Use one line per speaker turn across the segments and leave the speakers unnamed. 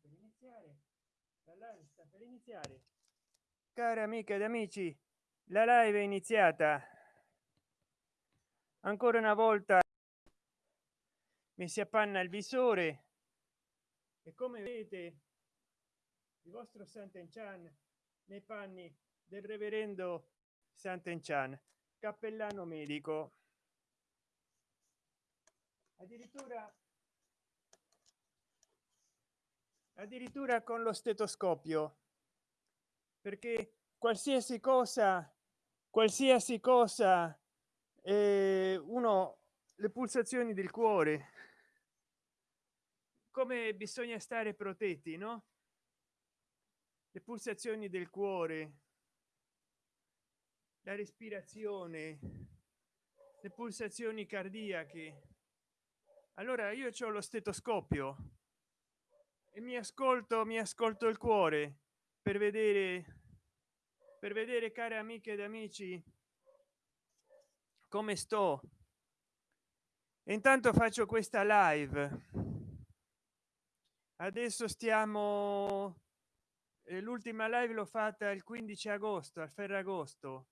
per iniziare. La live sta per iniziare. Cari amiche ed amici la live è iniziata. Ancora una volta mi si appanna il visore e come vedete il vostro Sant'Enchan nei panni del reverendo Sant'Enchan cappellano medico. Addirittura addirittura con lo stetoscopio. Perché qualsiasi cosa qualsiasi cosa eh, uno le pulsazioni del cuore. Come bisogna stare protetti no? Le pulsazioni del cuore. La respirazione. Le pulsazioni cardiache. Allora io ho lo stetoscopio e mi ascolto mi ascolto il cuore per vedere per vedere care amiche ed amici come sto. E intanto faccio questa live. Adesso stiamo eh, l'ultima live l'ho fatta il 15 agosto al ferragosto.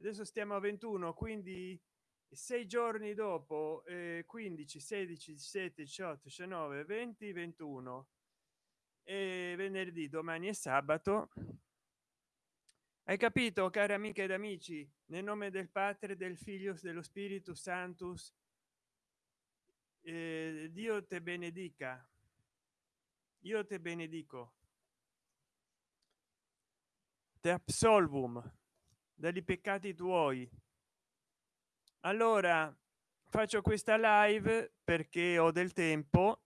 Adesso stiamo a 21 quindi sei giorni dopo eh, 15 16 17 18 19 20 21 e venerdì domani è sabato. Hai capito cari amiche ed amici nel nome del padre del figlio dello spirito santus eh, dio te benedica. Io te benedico. Te absolvum dagli peccati tuoi. Allora faccio questa live perché ho del tempo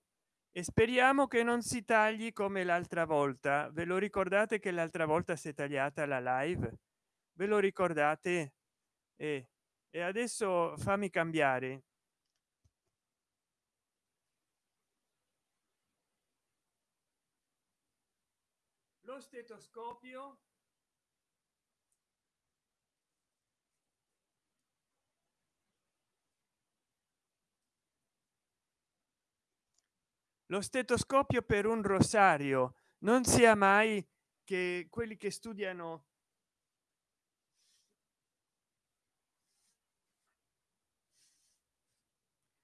e speriamo che non si tagli come l'altra volta. Ve lo ricordate che l'altra volta si è tagliata la live? Ve lo ricordate? E, e adesso fammi cambiare. Lo stetoscopio lo stetoscopio per un rosario. Non sia mai che quelli che studiano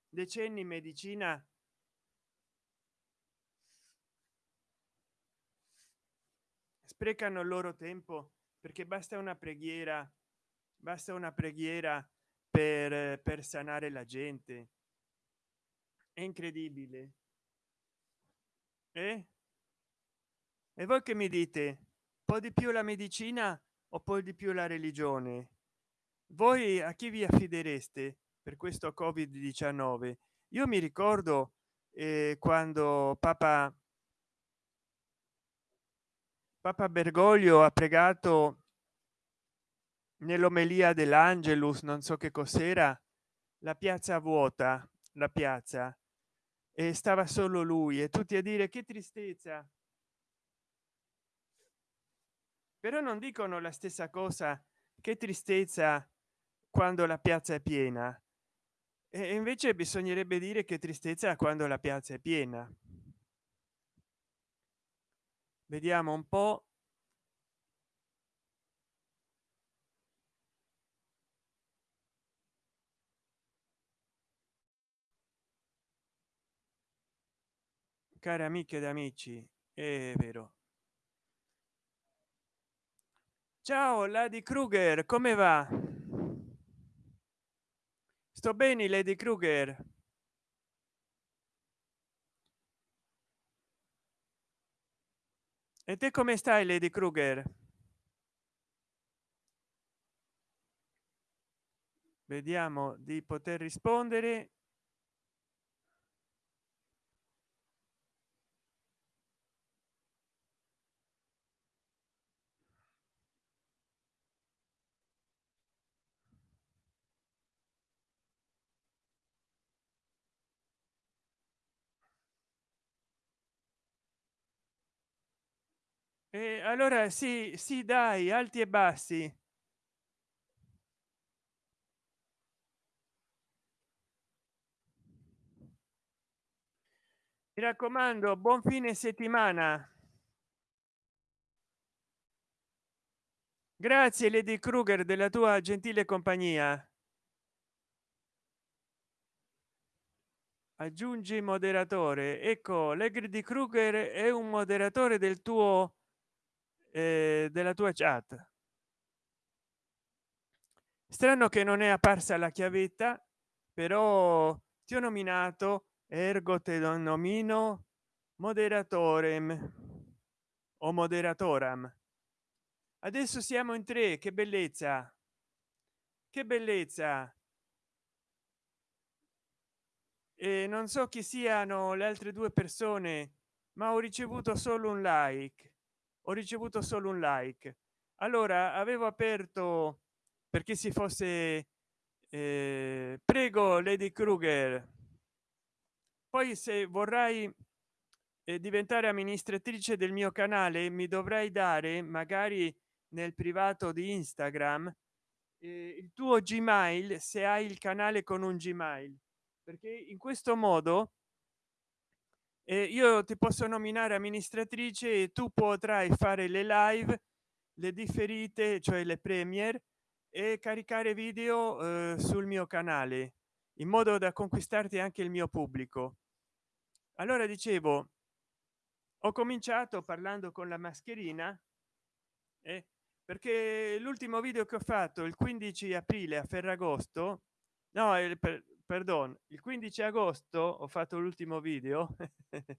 decenni in medicina sprecano il loro tempo perché basta una preghiera basta una preghiera per, per sanare la gente. È incredibile eh? e voi che mi dite? Un po di più la medicina o poi di più la religione? Voi a chi vi affidereste per questo covid 19 io mi ricordo eh, quando papa papa bergoglio ha pregato nell'omelia dell'angelus non so che cos'era la piazza vuota la piazza e stava solo lui e tutti a dire che tristezza però non dicono la stessa cosa che tristezza quando la piazza è piena e invece bisognerebbe dire che tristezza quando la piazza è piena vediamo un po cari amiche ed amici è vero. Ciao lady kruger come va? Sto bene lady kruger? E te come stai lady kruger? Vediamo di poter rispondere e allora sì sì dai alti e bassi. Mi raccomando buon fine settimana. Grazie lady kruger della tua gentile compagnia. Aggiungi moderatore. Ecco legri di kruger è un moderatore del tuo eh, della tua chat. Strano che non è apparsa la chiavetta però ti ho nominato ergo te lo nomino moderatore o moderatoram. Adesso siamo in tre che bellezza. Che bellezza. E non so chi siano le altre due persone ma ho ricevuto solo un like ho ricevuto solo un like. Allora avevo aperto perché si fosse eh, prego lady kruger poi se vorrai eh, diventare amministratrice del mio canale mi dovrai dare magari nel privato di instagram eh, il tuo gmail se hai il canale con un gmail. Perché in questo modo eh, io ti posso nominare amministratrice e tu potrai fare le live le differite cioè le premier e caricare video eh, sul mio canale in modo da conquistarti anche il mio pubblico. Allora dicevo ho cominciato parlando con la mascherina eh, perché l'ultimo video che ho fatto il 15 aprile a ferragosto no per, perdon il 15 agosto ho fatto l'ultimo video.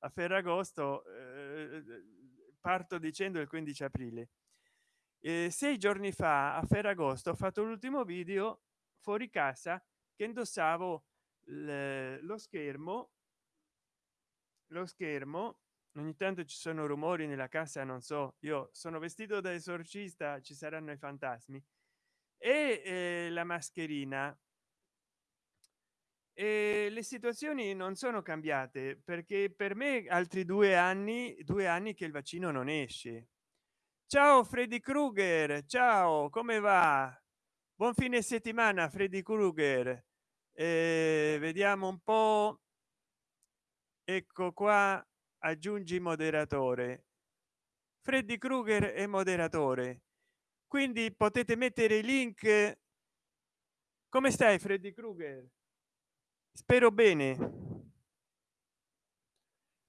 A ferragosto eh, parto dicendo il 15 aprile. Eh, sei giorni fa a ferragosto ho fatto l'ultimo video fuori casa che indossavo lo schermo lo schermo. Ogni tanto ci sono rumori nella casa non so io sono vestito da esorcista ci saranno i fantasmi. E eh, la mascherina e le situazioni non sono cambiate perché per me altri due anni due anni che il vaccino non esce. Ciao freddy krueger ciao come va? Buon fine settimana freddy krueger. Eh, vediamo un po. Ecco qua aggiungi moderatore. Freddy krueger è moderatore. Quindi potete mettere i link. Come stai freddy krueger spero bene.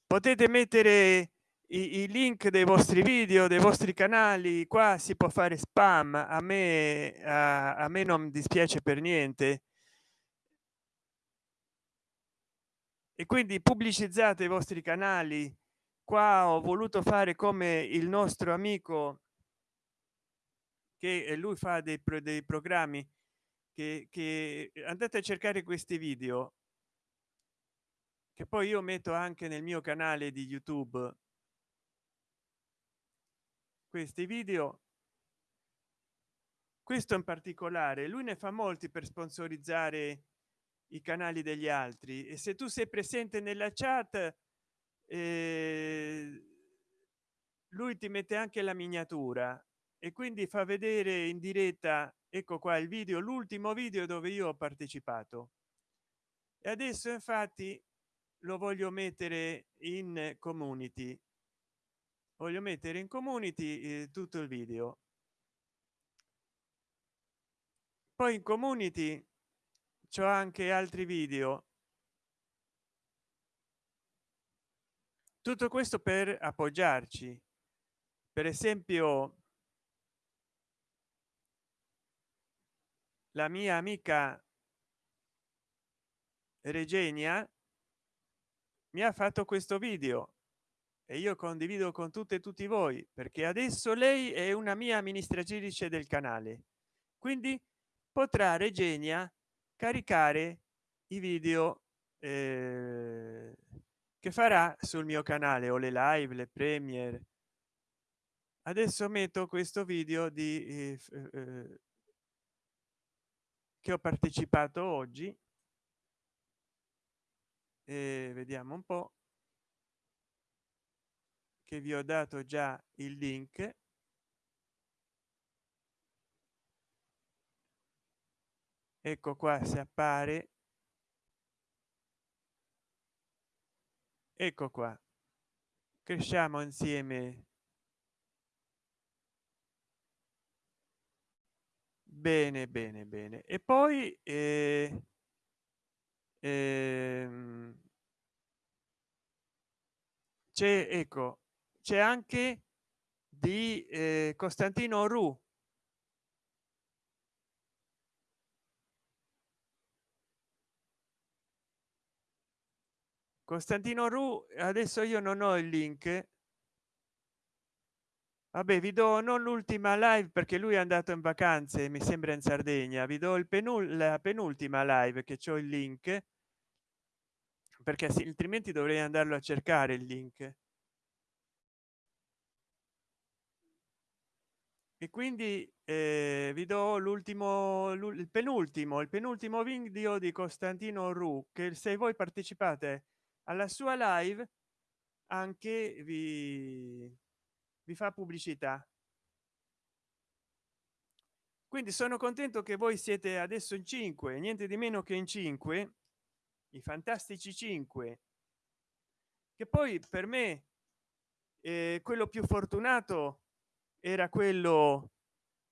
Potete mettere i, i, link dei vostri video dei vostri canali qua si può fare spam a me a, a me non dispiace per niente. E quindi pubblicizzate i vostri canali. Qua ho voluto fare come il nostro amico che lui fa dei, dei programmi che, che andate a cercare questi video. Che poi io metto anche nel mio canale di youtube. Questi video. Questo in particolare lui ne fa molti per sponsorizzare i canali degli altri. E se tu sei presente nella chat eh, lui ti mette anche la miniatura e quindi fa vedere in diretta ecco qua il video l'ultimo video dove io ho partecipato. E adesso infatti lo voglio mettere in community. Voglio mettere in community eh, tutto il video. Poi in community c'ho anche altri video. Tutto questo per appoggiarci. Per esempio la mia amica regenia mi ha fatto questo video e io condivido con tutte e tutti voi perché adesso lei è una mia amministratrice del canale. Quindi potrà regenia caricare i video eh, che farà sul mio canale o le live le premier adesso metto questo video di eh, eh, che ho partecipato oggi. E vediamo un po. Che vi ho dato già il link. Ecco qua si appare. Ecco qua. Cresciamo insieme bene bene bene. E poi eh, ehm, c'è ecco c'è anche di eh, costantino ru costantino ru adesso io non ho il link vabbè vi do non l'ultima live perché lui è andato in vacanze mi sembra in sardegna. Vi do il penul la penultima live che c'ho il link perché altrimenti dovrei andarlo a cercare il link. E quindi eh, vi do l'ultimo il penultimo il penultimo video di costantino ru che se voi partecipate alla sua live anche vi vi fa pubblicità. Quindi sono contento che voi siete adesso in 5 niente di meno che in 5 i fantastici 5 che poi per me eh, quello più fortunato era quello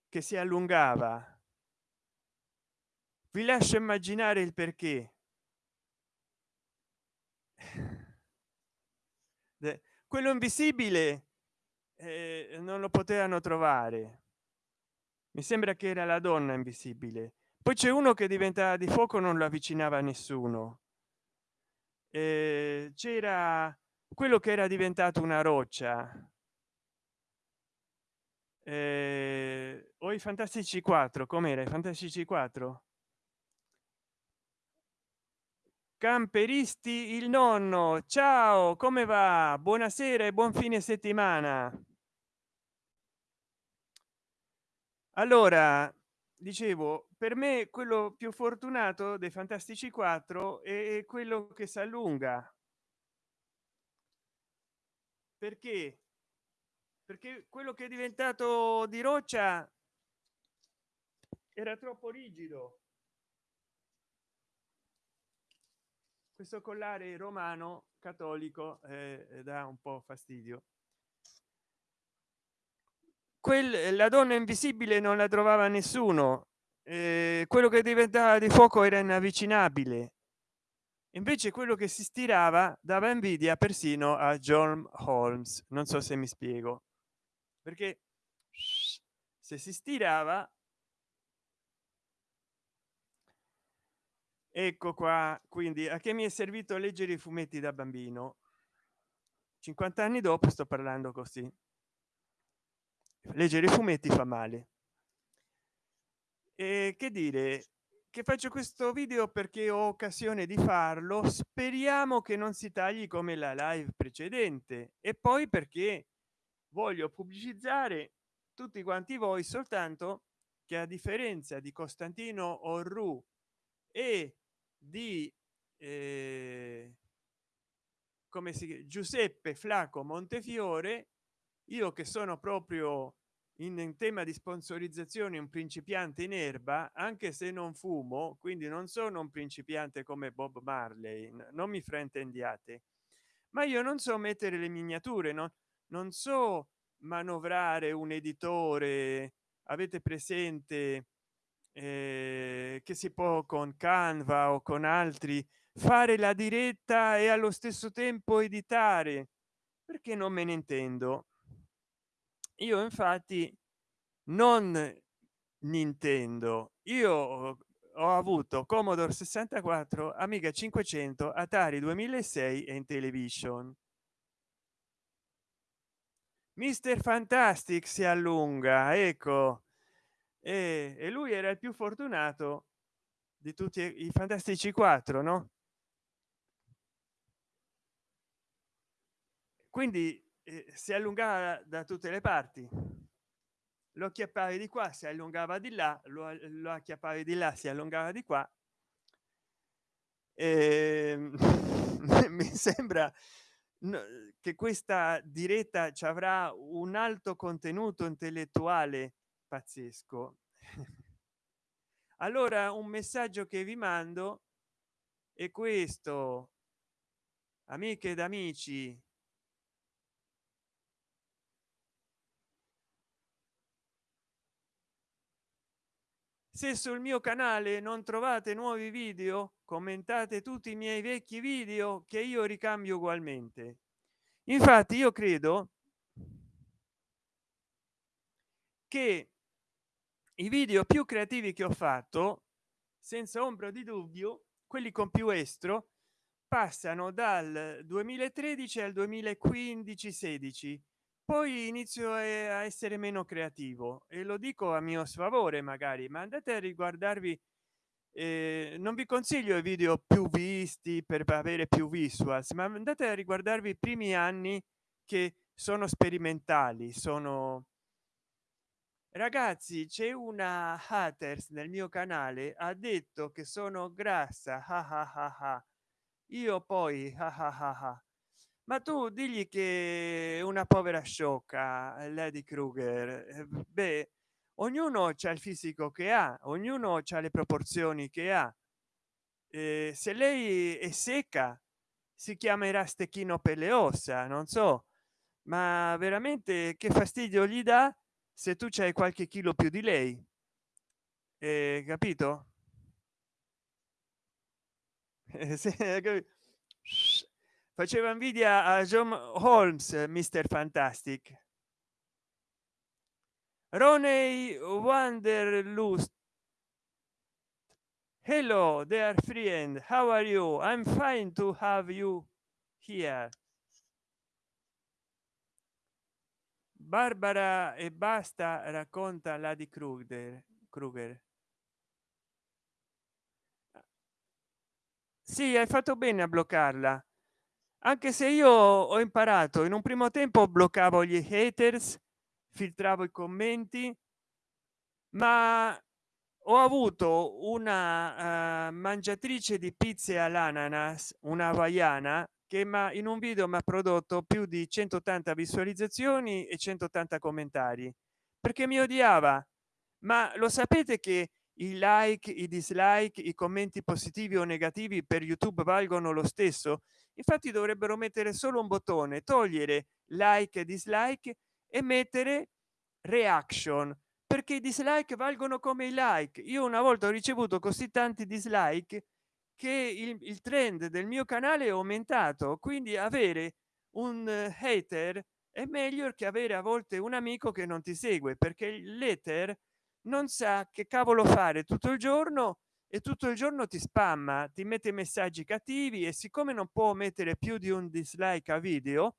che si allungava. Vi lascio immaginare il perché. Quello invisibile eh, non lo potevano trovare. Mi sembra che era la donna invisibile. Poi c'è uno che diventa di fuoco non lo avvicinava nessuno. Eh, c'era quello che era diventato una roccia. Eh, o i fantastici 4 com'era i fantastici 4 camperisti il nonno. Ciao come va? Buonasera e buon fine settimana. Allora dicevo per me quello più fortunato dei fantastici 4 è quello che si allunga perché? Perché quello che è diventato di roccia era troppo rigido questo collare romano cattolico eh, dà un po fastidio. Quel la donna invisibile non la trovava nessuno eh, quello che diventava di fuoco era inavvicinabile. Invece quello che si stirava dava invidia persino a john holmes. Non so se mi spiego. Perché se si stirava ecco qua quindi a che mi è servito leggere i fumetti da bambino? 50 anni dopo sto parlando così. Leggere i fumetti fa male. E che dire che faccio questo video perché ho occasione di farlo? Speriamo che non si tagli come la live precedente. E poi perché voglio pubblicizzare tutti quanti voi soltanto che a differenza di costantino orru e di eh, come si giuseppe flaco montefiore io che sono proprio in tema di sponsorizzazione un principiante in erba anche se non fumo quindi non sono un principiante come bob marley non mi fraintendiate. Ma io non so mettere le miniature no non so manovrare un editore. Avete presente eh, che si può con canva o con altri fare la diretta e allo stesso tempo editare? Perché non me ne intendo. Io infatti non nintendo. Io ho avuto commodore 64 amiga 500 atari 2006 e in television mister fantastic si allunga ecco e, e lui era il più fortunato di tutti i fantastici 4 no? Quindi eh, si allungava da tutte le parti. Lo acchiappavi di qua si allungava di là lo, lo acchiappavi di là si allungava di qua. E, mi sembra che questa diretta ci avrà un alto contenuto intellettuale pazzesco. Allora un messaggio che vi mando è questo. Amiche ed amici se sul mio canale non trovate nuovi video commentate tutti i miei vecchi video che io ricambio ugualmente. Infatti io credo che i video più creativi che ho fatto senza ombra di dubbio quelli con più estro passano dal 2013 al 2015 16 poi inizio a essere meno creativo e lo dico a mio sfavore magari ma andate a riguardarvi eh, non vi consiglio i video più visti per avere più visuals ma andate a riguardarvi i primi anni che sono sperimentali sono ragazzi c'è una haters nel mio canale ha detto che sono grassa ah ah ah io poi ma tu digli che una povera sciocca lady kruger. Eh, beh ognuno c'ha il fisico che ha ognuno c'ha le proporzioni che ha. Eh, se lei è secca si chiamerà stecchino per le ossa non so. Ma veramente che fastidio gli dà se tu c'hai qualche chilo più di lei eh, capito? Faceva invidia a john holmes mister fantastic. Roney wanderlust. Hello dear friend. How are you? I'm fine to have you here barbara e basta racconta la di kruger kruger. Sì hai fatto bene a bloccarla. Anche se io ho imparato in un primo tempo bloccavo gli haters filtravo i commenti ma ho avuto una uh, mangiatrice di pizze all'ananas una hawaiana che ma in un video mi ha prodotto più di 180 visualizzazioni e 180 commentari perché mi odiava. Ma lo sapete che i like i dislike i commenti positivi o negativi per youtube valgono lo stesso? Infatti dovrebbero mettere solo un bottone togliere like e dislike e mettere reaction perché i dislike valgono come i like. Io una volta ho ricevuto così tanti dislike che il, il trend del mio canale è aumentato quindi avere un hater è meglio che avere a volte un amico che non ti segue perché l'ether non sa che cavolo fare tutto il giorno e tutto il giorno ti spamma ti mette messaggi cattivi e siccome non può mettere più di un dislike a video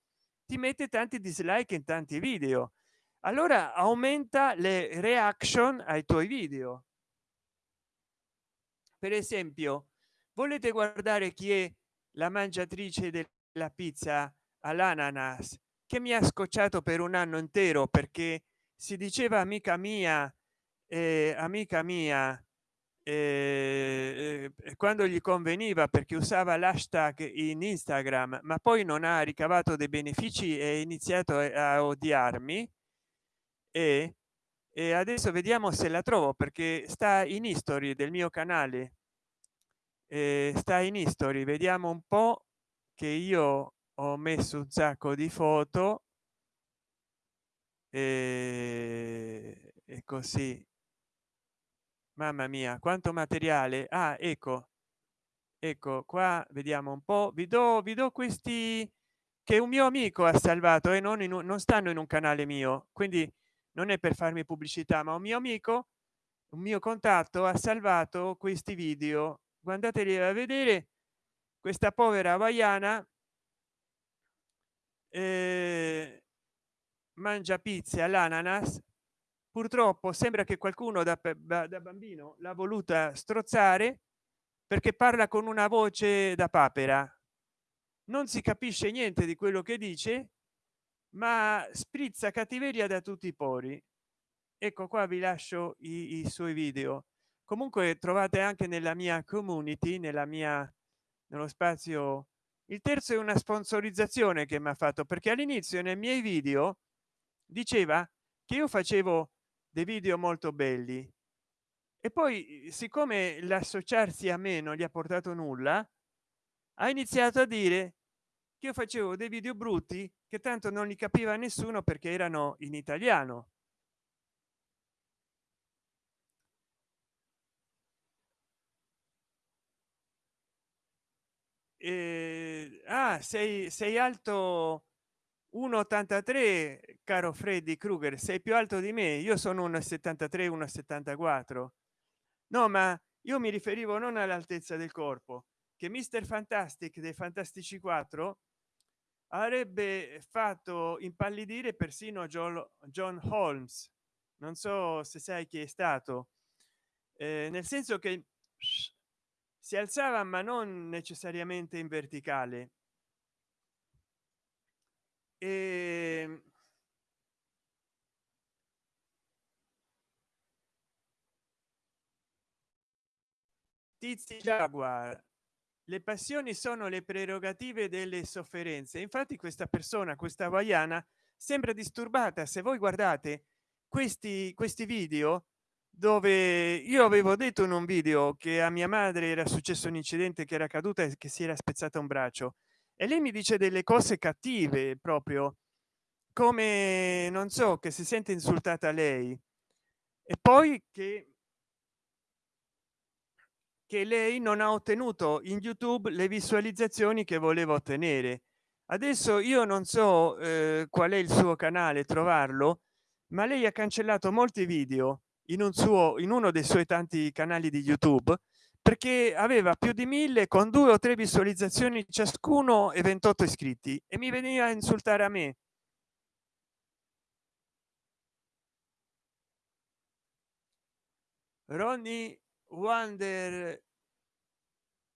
ti mette tanti dislike in tanti video. Allora aumenta le reaction ai tuoi video. Per esempio volete guardare chi è la mangiatrice della pizza all'ananas che mi ha scocciato per un anno intero perché si diceva amica mia eh, amica mia eh, eh, quando gli conveniva perché usava l'hashtag in instagram ma poi non ha ricavato dei benefici e iniziato a odiarmi. E, e adesso vediamo se la trovo perché sta in history del mio canale eh, sta in history vediamo un po che io ho messo un sacco di foto e, e così. Mamma mia quanto materiale. Ah ecco ecco qua vediamo un po. Vi do vi do questi che un mio amico ha salvato e non, un, non stanno in un canale mio. Quindi non è per farmi pubblicità ma un mio amico un mio contatto ha salvato questi video guardateli a vedere. Questa povera hawaiana eh, mangia pizze all'ananas. Purtroppo sembra che qualcuno da, da bambino l'ha voluta strozzare perché parla con una voce da papera. Non si capisce niente di quello che dice ma sprizza cattiveria da tutti i pori. Ecco qua vi lascio i, i suoi video comunque trovate anche nella mia community nella mia nello spazio il terzo è una sponsorizzazione che mi ha fatto perché all'inizio nei miei video diceva che io facevo dei video molto belli. E poi siccome l'associarsi a me non gli ha portato nulla ha iniziato a dire che io facevo dei video brutti che tanto non li capiva nessuno perché erano in italiano eh, ah sei sei alto 1,83 caro freddy krueger sei più alto di me io sono un 73 1,74 no ma io mi riferivo non all'altezza del corpo che mister fantastic dei fantastici 4 avrebbe fatto impallidire persino john holmes. Non so se sai chi è stato. Eh, nel senso che si alzava ma non necessariamente in verticale. E tizi jaguar. Le passioni sono le prerogative delle sofferenze. Infatti questa persona questa hawaiana sembra disturbata. Se voi guardate questi questi video dove io avevo detto in un video che a mia madre era successo un incidente che era caduta e che si era spezzata un braccio. E lei mi dice delle cose cattive proprio come non so che si sente insultata lei. E poi che che lei non ha ottenuto in youtube le visualizzazioni che voleva ottenere. Adesso io non so eh, qual è il suo canale trovarlo ma lei ha cancellato molti video in un suo in uno dei suoi tanti canali di youtube perché aveva più di mille con due o tre visualizzazioni ciascuno e 28 iscritti e mi veniva a insultare a me. Ronnie wonder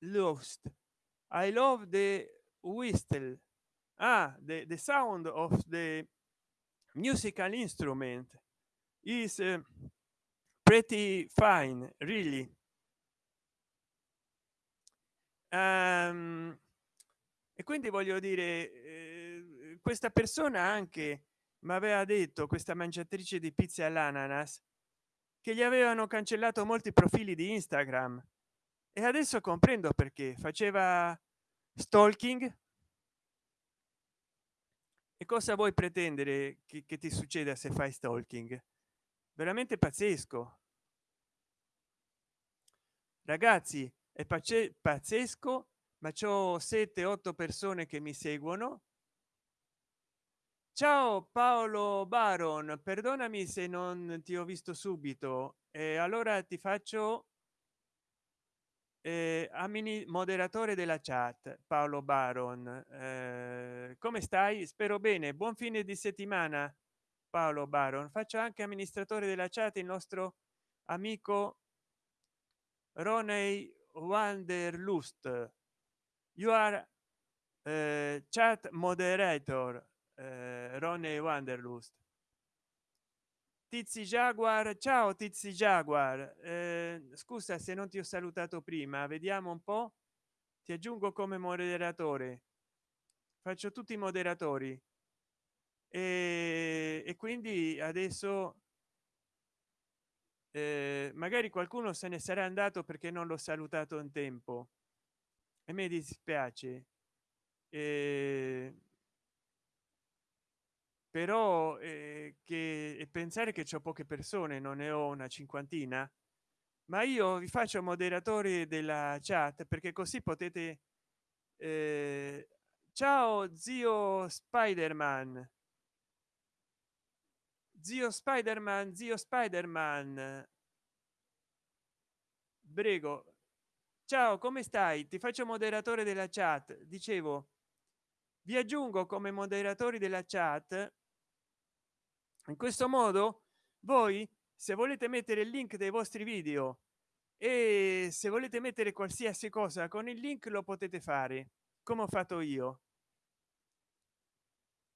lost i love the whistle. Ah the, the sound of the musical instrument is uh, pretty fine really. Um, e quindi voglio dire eh, questa persona anche mi aveva detto questa mangiatrice di pizza all'ananas che gli avevano cancellato molti profili di instagram. E adesso comprendo perché. Faceva stalking? E cosa vuoi pretendere che, che ti succeda se fai stalking? Veramente pazzesco ragazzi è pazzesco ma c'ho 7 8 persone che mi seguono. Ciao paolo baron perdonami se non ti ho visto subito e allora ti faccio eh, amini moderatore della chat paolo baron. Eh, come stai? Spero bene. Buon fine di settimana paolo baron. Faccio anche amministratore della chat il nostro amico roney wanderlust you are uh, chat moderator eh, Ronnie Wanderlust. Tizi Jaguar, ciao Tizi Jaguar, eh, scusa se non ti ho salutato prima, vediamo un po', ti aggiungo come moderatore, faccio tutti i moderatori. E, e quindi adesso eh, magari qualcuno se ne sarà andato perché non l'ho salutato in tempo. E mi dispiace. Eh, però eh, che pensare che c'è poche persone non ne ho una cinquantina ma io vi faccio moderatori della chat perché così potete eh, ciao zio spiderman zio spiderman zio spiderman. Prego. Ciao come stai? Ti faccio moderatore della chat. Dicevo vi aggiungo come moderatori della chat. In questo modo voi se volete mettere il link dei vostri video e se volete mettere qualsiasi cosa con il link lo potete fare come ho fatto io.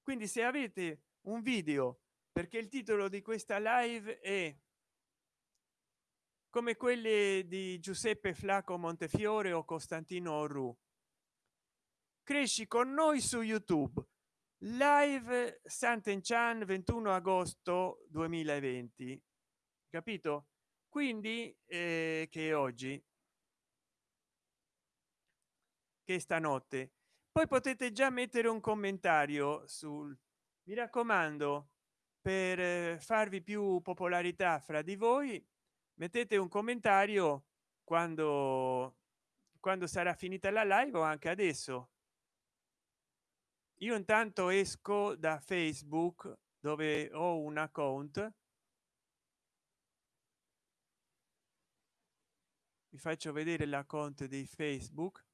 Quindi se avete un video perché il titolo di questa live è come quelle di giuseppe flaco montefiore o costantino orru. Cresci con noi su youtube. Live Sant'Enchan 21 agosto 2020 capito? Quindi eh, che oggi? Che stanotte. Poi potete già mettere un commentario sul mi raccomando per eh, farvi più popolarità fra di voi mettete un commentario quando quando sarà finita la live o anche adesso. Io intanto esco da facebook dove ho un account. Vi faccio vedere l'account di facebook.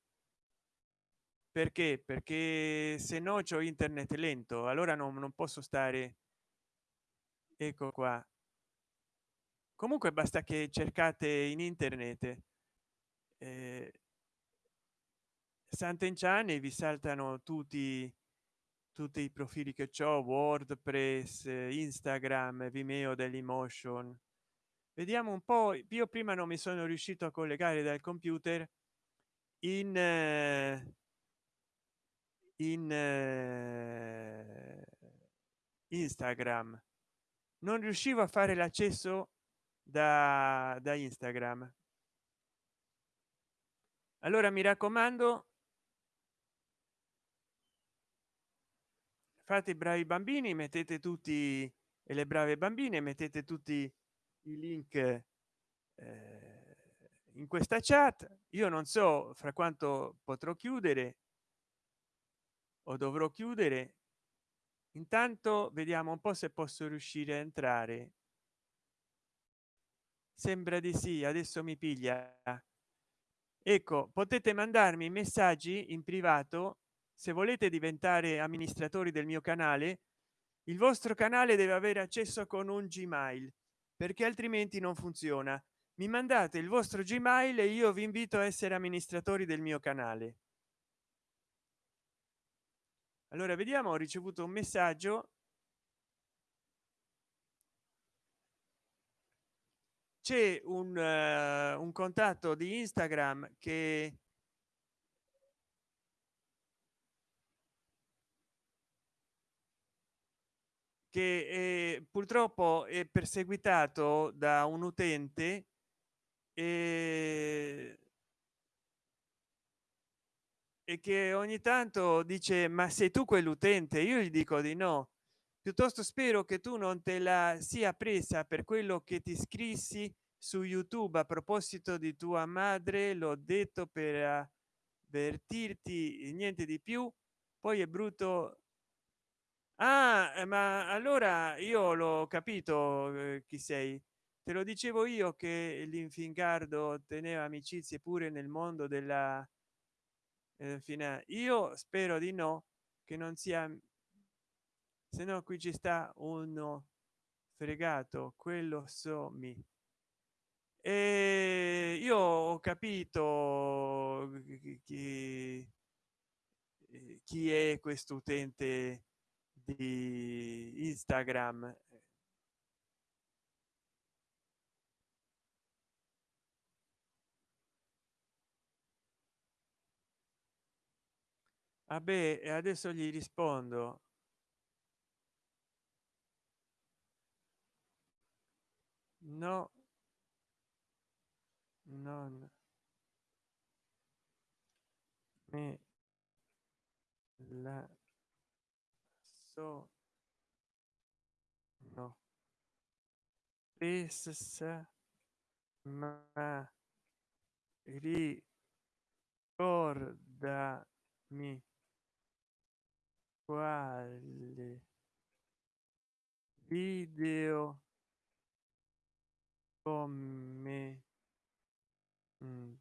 Perché? Perché se no c'ho internet lento allora non, non posso stare ecco qua. Comunque basta che cercate in internet eh, Sant'Enciani vi saltano tutti tutti i profili che ho wordpress instagram vimeo dell'emotion vediamo un po io prima non mi sono riuscito a collegare dal computer in eh, in eh, instagram non riuscivo a fare l'accesso da, da instagram. Allora mi raccomando fate i bravi bambini mettete tutti e le brave bambine mettete tutti i link eh, in questa chat. Io non so fra quanto potrò chiudere o dovrò chiudere intanto vediamo un po se posso riuscire a entrare. Sembra di sì adesso mi piglia. Ecco potete mandarmi messaggi in privato se volete diventare amministratori del mio canale. Il vostro canale deve avere accesso con un gmail perché altrimenti non funziona. Mi mandate il vostro gmail e io vi invito a essere amministratori del mio canale allora vediamo ho ricevuto un messaggio. C'è un, uh, un contatto di instagram che che eh, purtroppo è perseguitato da un utente e, e che ogni tanto dice ma sei tu quell'utente? Io gli dico di no. Piuttosto spero che tu non te la sia presa per quello che ti scrissi su youtube. A proposito di tua madre l'ho detto per avvertirti niente di più. Poi è brutto. Ah eh, ma allora io l'ho capito eh, chi sei. Te lo dicevo io che l'infingardo teneva amicizie pure nel mondo della eh, io spero di no che non sia se no qui ci sta uno fregato quello so mi. E io ho capito chi, chi è questo utente di instagram vabbè e adesso gli rispondo. No. Non me la so. No. Essa ma ricordami quale video come mm,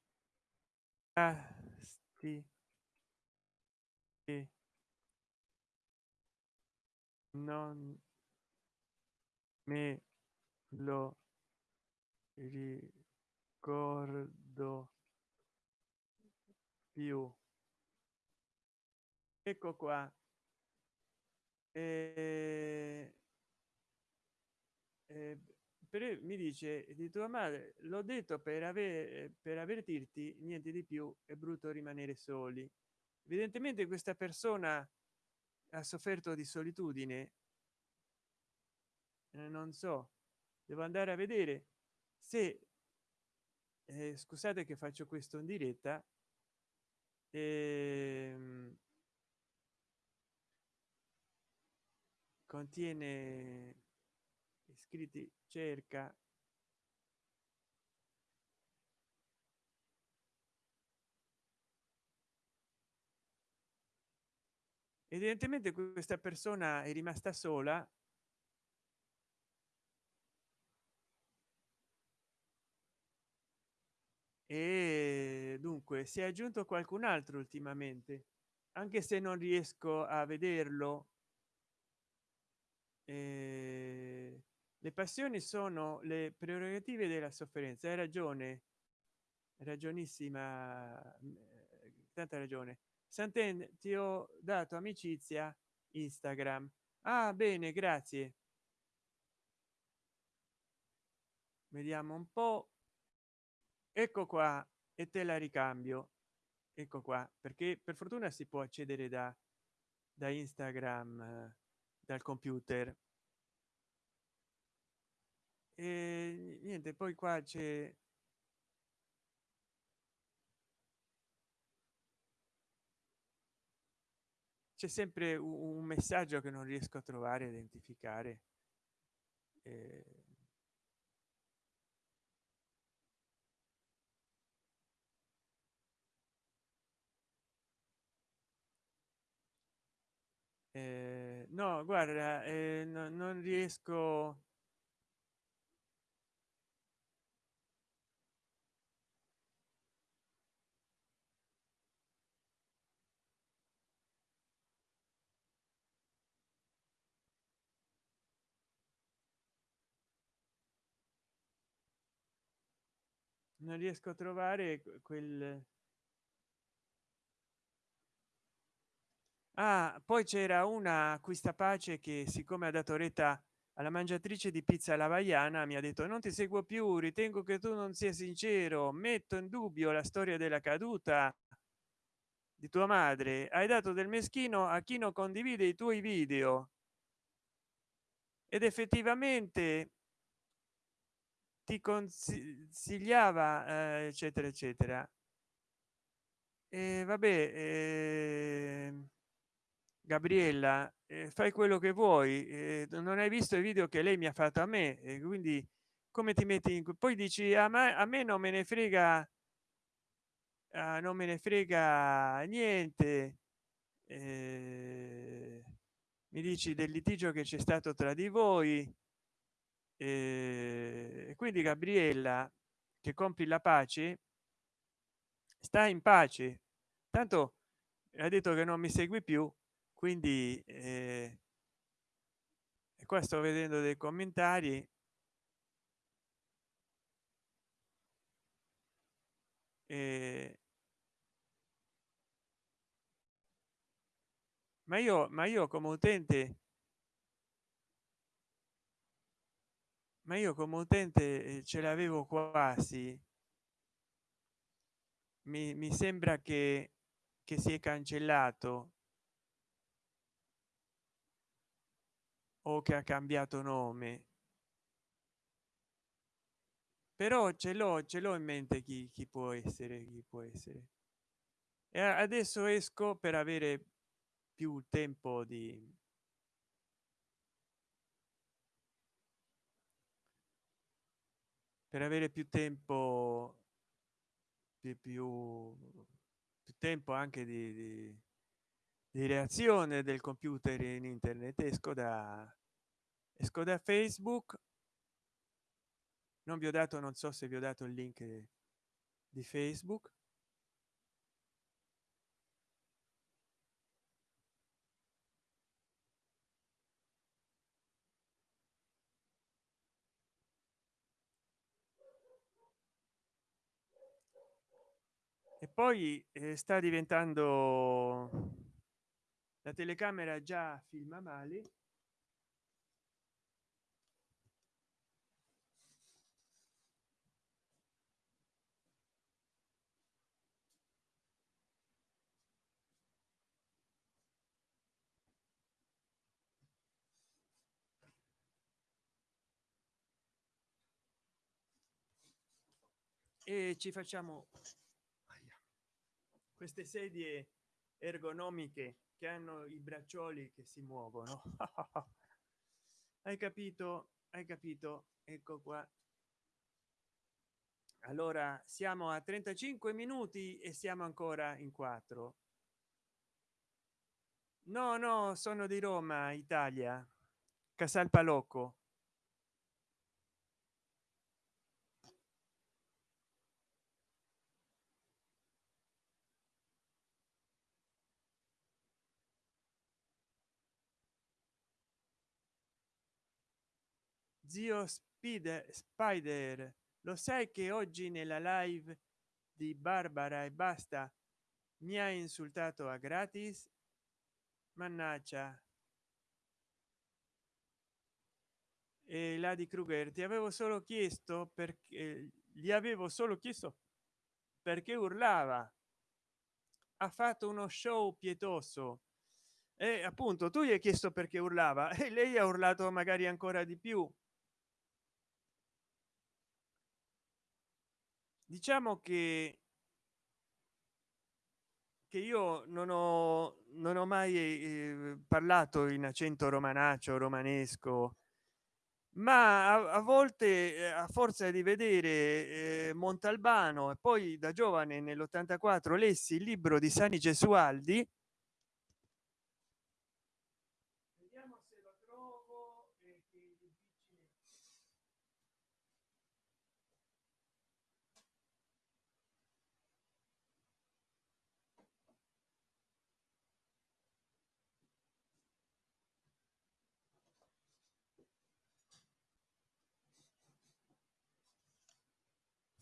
asti e non me lo ricordo più. Ecco qua e, e per, mi dice di tua madre l'ho detto per avere per avvertirti niente di più è brutto rimanere soli. Evidentemente questa persona ha sofferto di solitudine. Eh, non so devo andare a vedere se eh, scusate che faccio questo in diretta ehm, contiene iscritti cerca. Evidentemente questa persona è rimasta sola. E dunque si è aggiunto qualcun altro ultimamente anche se non riesco a vederlo eh, le passioni sono le prerogative della sofferenza. Hai ragione ragionissima tanta ragione. Santen ti ho dato amicizia instagram. Ah bene grazie. Vediamo un po. Ecco qua e te la ricambio. Ecco qua perché per fortuna si può accedere da da instagram dal computer. E niente poi qua c'è c'è sempre un messaggio che non riesco a trovare a identificare eh, eh, no guarda eh, no, non riesco non riesco a trovare quel ah, poi c'era una acquista pace che siccome ha dato retta alla mangiatrice di pizza alla vaiana mi ha detto non ti seguo più ritengo che tu non sia sincero metto in dubbio la storia della caduta di tua madre. Hai dato del meschino a chi non condivide i tuoi video. Ed effettivamente ti consigliava eh, eccetera eccetera. E vabbè eh, gabriella eh, fai quello che vuoi eh, non hai visto i video che lei mi ha fatto a me e quindi come ti metti in poi dici a me a me non me ne frega ah, non me ne frega niente eh, mi dici del litigio che c'è stato tra di voi e quindi gabriella che compri la pace sta in pace. Tanto ha detto che non mi segui più quindi eh, qua sto vedendo dei commentari. Eh, ma io ma io come utente ma io come utente eh, ce l'avevo quasi. Mi, mi sembra che che si è cancellato o che ha cambiato nome. Però ce l'ho ce l'ho in mente chi, chi può essere chi può essere. E adesso esco per avere più tempo di per avere più tempo più, più, più tempo anche di, di, di, reazione del computer in internet. Esco da esco da facebook. Non vi ho dato non so se vi ho dato il link di facebook. E poi eh, sta diventando la telecamera già filma male e ci facciamo queste sedie ergonomiche che hanno i braccioli che si muovono. Hai capito? Hai capito? Ecco qua. Allora siamo a 35 minuti e siamo ancora in quattro. No no sono di roma italia. Casal palocco zio spider spider lo sai che oggi nella live di barbara e basta mi ha insultato a gratis? Mannaggia. E la di kruger ti avevo solo chiesto perché gli avevo solo chiesto perché urlava. Ha fatto uno show pietoso. E appunto tu gli hai chiesto perché urlava e lei ha urlato magari ancora di più diciamo che che io non ho non ho mai eh, parlato in accento romanaccio romanesco ma a, a volte eh, a forza di vedere eh, montalbano e poi da giovane nell'84 lessi il libro di sani gesualdi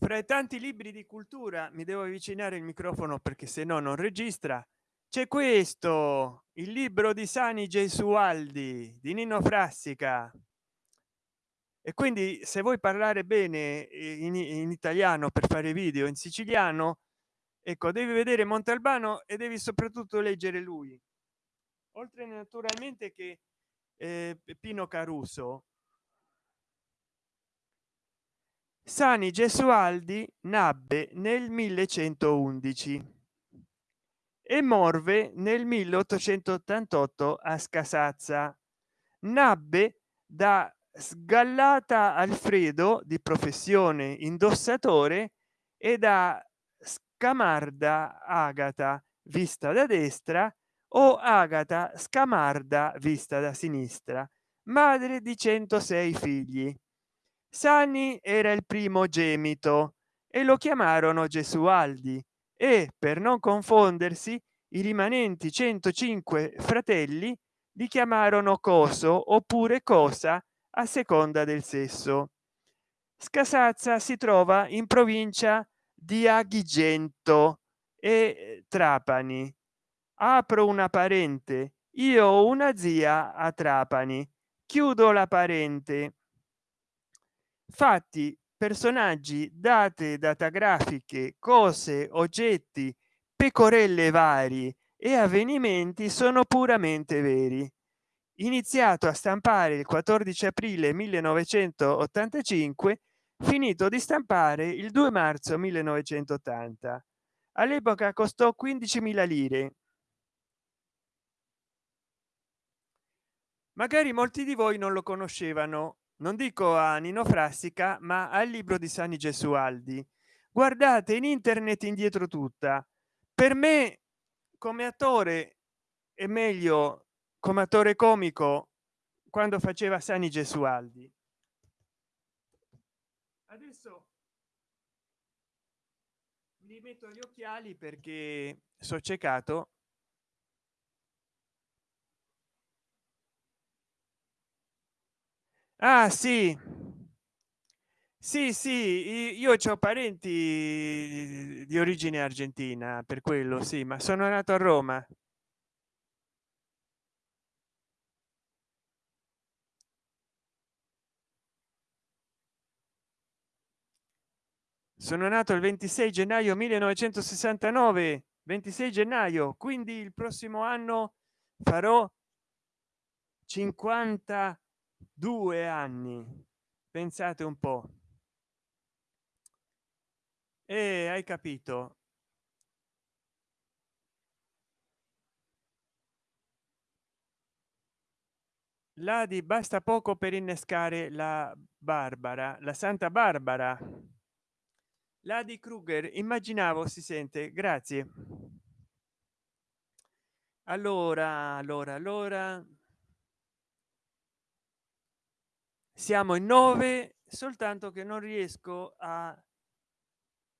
fra i tanti libri di cultura mi devo avvicinare il microfono perché se no non registra. C'è questo il libro di sani gesualdi di nino frassica. E quindi se vuoi parlare bene eh, in, in italiano per fare video in siciliano ecco devi vedere montalbano e devi soprattutto leggere lui. Oltre naturalmente che eh, pino caruso sani gesualdi nabbe nel 1111 e morve nel 1888 a scasazza. Nabbe da sgallata alfredo di professione indossatore e da scamarda agata vista da destra o agata scamarda vista da sinistra madre di 106 figli sani era il primo gemito e lo chiamarono gesualdi e per non confondersi i rimanenti 105 fratelli li chiamarono coso oppure cosa a seconda del sesso. Scasazza si trova in provincia di agrigento e trapani. Apro una parente io ho una zia a trapani. Chiudo la parente fatti personaggi date datagrafiche cose oggetti pecorelle vari e avvenimenti sono puramente veri. Iniziato a stampare il 14 aprile 1985 finito di stampare il 2 marzo 1980 all'epoca costò 15.000 lire. Magari molti di voi non lo conoscevano non dico a nino frassica ma al libro di sani gesualdi. Guardate in internet indietro tutta. Per me come attore è meglio come attore comico quando faceva sani gesualdi. Adesso mi metto gli occhiali perché so ciecato ah sì. Sì sì io ho parenti di origine argentina per quello sì ma sono nato a roma. Sono nato il 26 gennaio 1969 26 gennaio quindi il prossimo anno farò 52 anni. Pensate un po. E hai capito. La di basta poco per innescare la barbara la santa barbara. La kruger immaginavo si sente. Grazie. Allora allora allora siamo in nove soltanto che non riesco a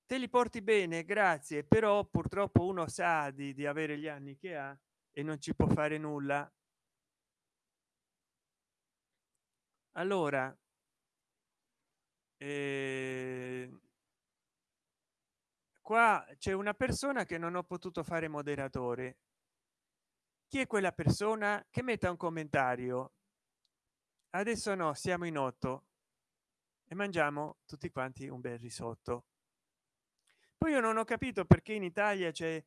te li porti bene grazie però purtroppo uno sa di, di avere gli anni che ha e non ci può fare nulla. Allora eh, qua c'è una persona che non ho potuto fare moderatore. Chi è quella persona? Che metta un commentario adesso no siamo in otto e mangiamo tutti quanti un bel risotto. Poi io non ho capito perché in italia c'è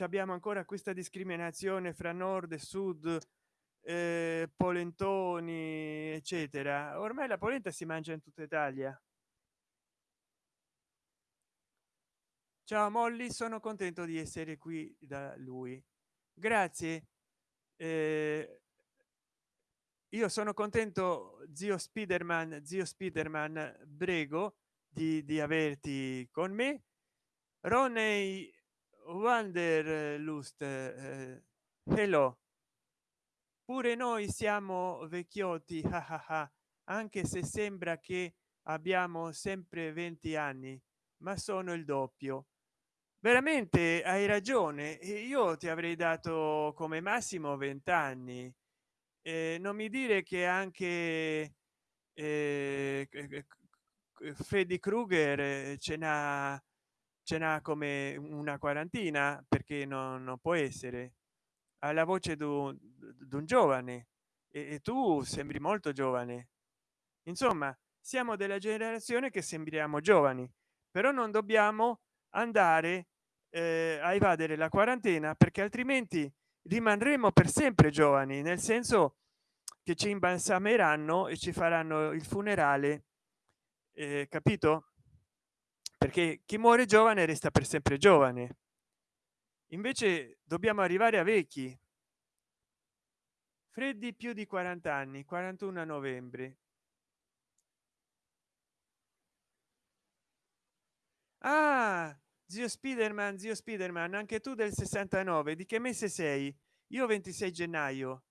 abbiamo ancora questa discriminazione fra nord e sud eh, polentoni eccetera. Ormai la polenta si mangia in tutta italia. Ciao molly sono contento di essere qui da lui. Grazie. Eh, io sono contento zio spiderman zio spiderman prego di, di averti con me. Roney wanderlust eh, hello. Pure noi siamo vecchiotti anche se sembra che abbiamo sempre 20 anni ma sono il doppio. Veramente hai ragione io ti avrei dato come massimo 20 anni eh, non mi dire che anche eh, freddy krueger ce n'ha ce n'ha come una quarantina perché non, non può essere. Alla voce di un giovane e, e tu sembri molto giovane. Insomma siamo della generazione che sembriamo giovani però non dobbiamo andare eh, a evadere la quarantena perché altrimenti rimarremo per sempre giovani nel senso che ci imbalsameranno e ci faranno il funerale eh, capito? Perché chi muore giovane resta per sempre giovane. Invece dobbiamo arrivare a vecchi. Freddi più di 40 anni 41 a novembre. Ah zio spiderman zio spiderman anche tu del 69 di che mese sei? Io 26 gennaio.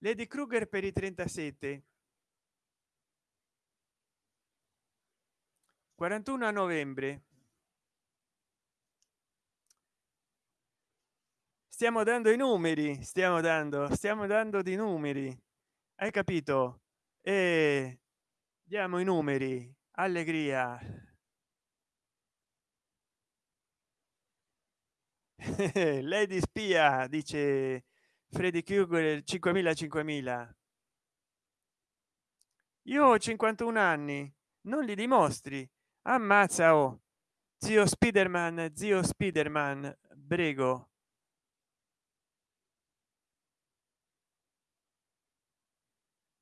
Lady kruger per i 37 41 a novembre. Stiamo dando i numeri stiamo dando stiamo dando di numeri. Hai capito? E diamo i numeri. Allegria lady spia dice freddy krueger 5000 5000 io ho 51 anni non li dimostri. Ammazza oh. Zio spiderman zio spiderman prego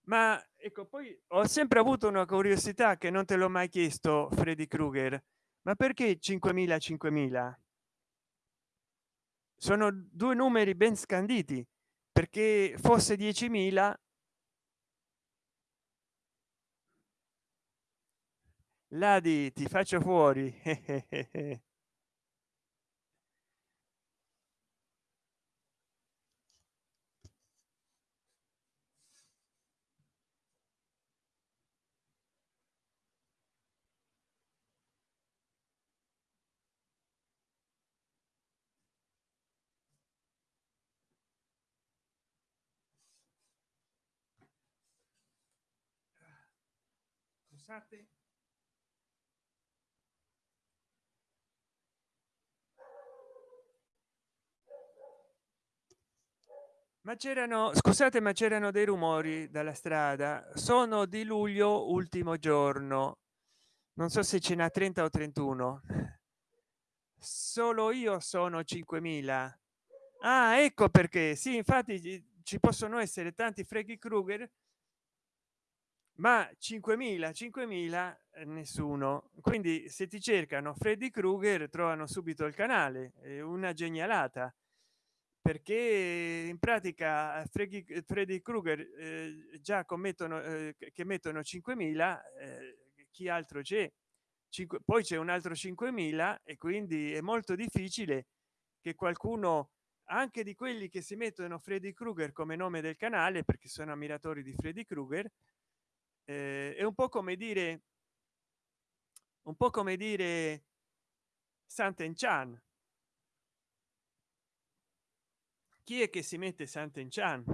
ma ecco poi ho sempre avuto una curiosità che non te l'ho mai chiesto freddy krueger. Ma perché 5000 5000 sono due numeri ben scanditi perché fosse 10.000 ladi ti faccio fuori scusate ma c'erano scusate ma c'erano dei rumori dalla strada. Sono di luglio ultimo giorno. Non so se ce n'ha 30 o 31 solo io sono 5000 ah ecco perché. Sì infatti ci possono essere tanti freghi kruger ma 5000 5000 eh, nessuno. Quindi se ti cercano freddy krueger trovano subito il canale. Una genialata. Perché in pratica freddy, freddy krueger eh, già commettono eh, che mettono 5000 eh, chi altro c'è? 5 poi c'è un altro 5000 e quindi è molto difficile che qualcuno anche di quelli che si mettono freddy krueger come nome del canale perché sono ammiratori di freddy krueger eh, è un po come dire un po come dire santen chan. Chi è che si mette santen chan?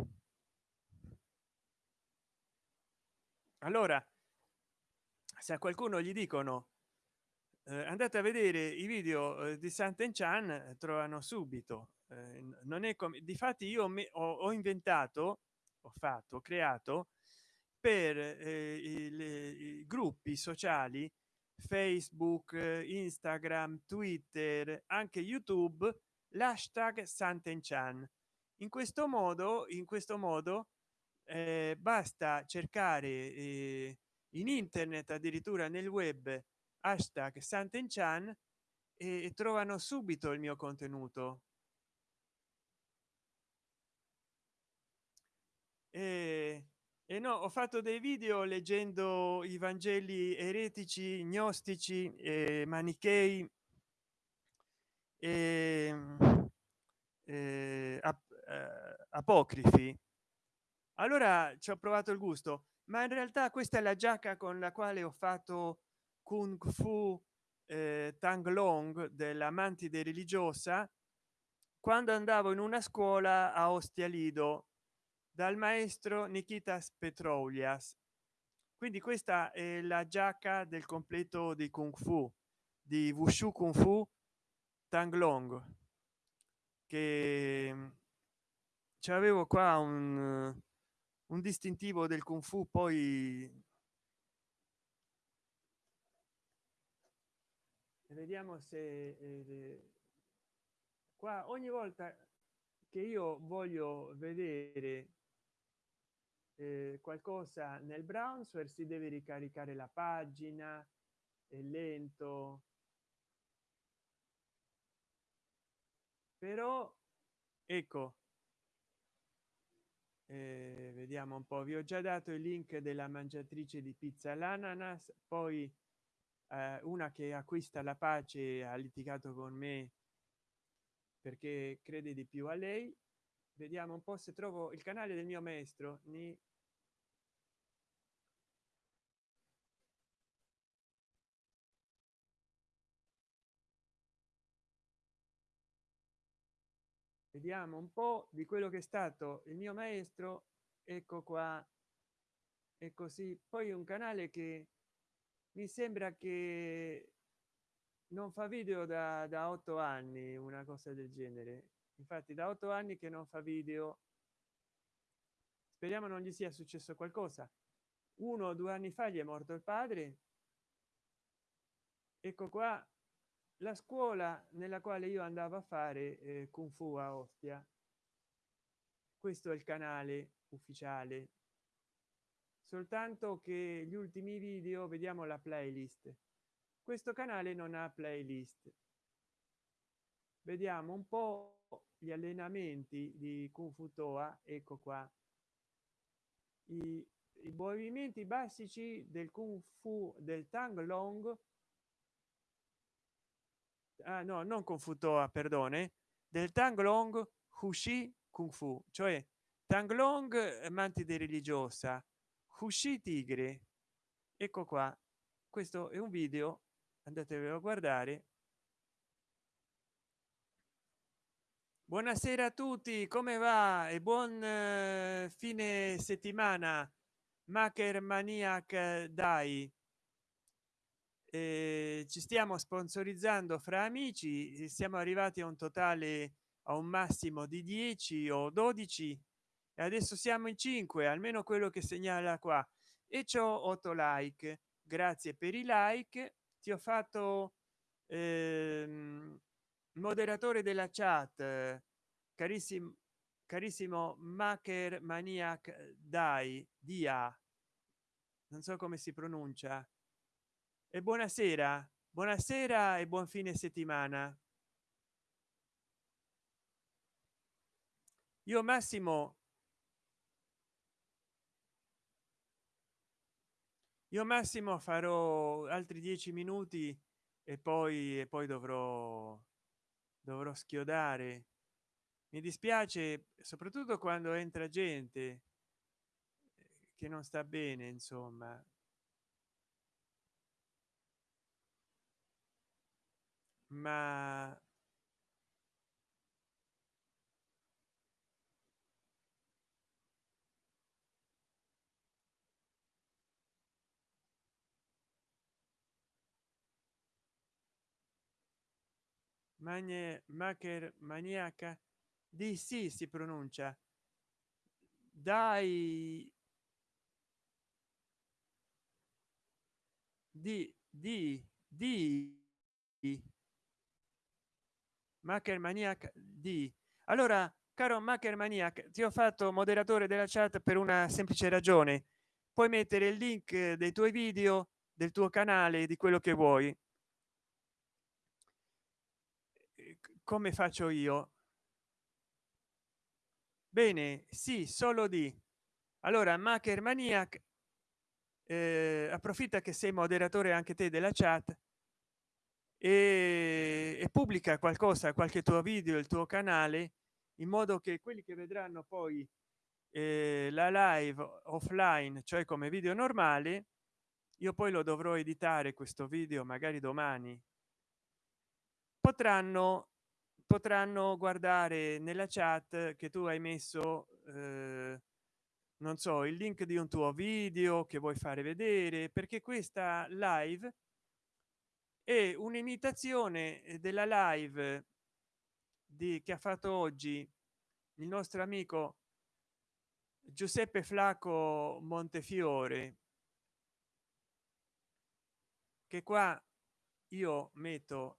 Allora se a qualcuno gli dicono eh, andate a vedere i video eh, di santen chan eh, trovano subito. Eh, non è come difatti io mi, ho, ho, inventato ho fatto ho creato per eh, i, i gruppi sociali facebook instagram twitter anche youtube l'hashtag santenchan. In questo modo in questo modo eh, basta cercare eh, in internet addirittura nel web hashtag santenchan e, e trovano subito il mio contenuto. E, e no ho fatto dei video leggendo i vangeli eretici gnostici e manichei e, e ap, eh, apocrifi. Allora ci ho provato il gusto ma in realtà questa è la giacca con la quale ho fatto kung fu eh, tang long della mantide religiosa quando andavo in una scuola a ostia lido dal maestro nikitas petrolias. Quindi questa è la giacca del completo di kung fu di wushu kung fu tang long che avevo qua un, un distintivo del kung fu poi vediamo se eh, qua ogni volta che io voglio vedere eh, qualcosa nel browser si deve ricaricare la pagina è lento. Però ecco eh, vediamo un po vi ho già dato il link della mangiatrice di pizza l'ananas poi eh, una che acquista la pace ha litigato con me perché crede di più a lei vediamo un po se trovo il canale del mio maestro ni. Vediamo un po di quello che è stato il mio maestro. Ecco qua. E così. Poi un canale che mi sembra che non fa video da, da otto anni una cosa del genere infatti da otto anni che non fa video. Speriamo non gli sia successo qualcosa. Uno o due anni fa gli è morto il padre. Ecco qua la scuola nella quale io andavo a fare eh, kung fu a ostia. Questo è il canale ufficiale. Soltanto che gli ultimi video vediamo la playlist. Questo canale non ha playlist. Vediamo un po gli allenamenti di kung fu toa ecco qua. I, i movimenti basici del kung fu del tang long. Ah, no non con futoa perdone. Del tang long hushi kung fu cioè tang long eh, mantide religiosa hushi tigre. Ecco qua. Questo è un video andatevelo a guardare buonasera a tutti come va? E buon eh, fine settimana maker maniac dai. Eh, ci stiamo sponsorizzando fra amici siamo arrivati a un totale a un massimo di 10 o 12 e adesso siamo in 5 almeno quello che segnala qua. E ciò 8 like. Grazie per i like. Ti ho fatto ehm, moderatore della chat carissimo carissimo maker maniac dai dia. Non so come si pronuncia. E buonasera buonasera e buon fine settimana. Io massimo io massimo farò altri dieci minuti e poi e poi dovrò dovrò schiodare. Mi dispiace soprattutto quando entra gente eh, che non sta bene insomma. Ma Magne, macher maniaca? Di sì si pronuncia. Dai. Di di di. Macher maniac di. Allora caro macher maniac ti ho fatto moderatore della chat per una semplice ragione. Puoi mettere il link dei tuoi video del tuo canale di quello che vuoi come faccio io? Bene sì solo di. Allora macher maniac eh, approfitta che sei moderatore anche te della chat e, e pubblica qualcosa qualche tuo video il tuo canale in modo che quelli che vedranno poi eh, la live offline cioè come video normale io poi lo dovrò editare questo video magari domani potranno potranno guardare nella chat che tu hai messo eh, non so il link di un tuo video che vuoi fare vedere perché questa live è un'imitazione della live di che ha fatto oggi il nostro amico giuseppe flacco montefiore. Che qua io metto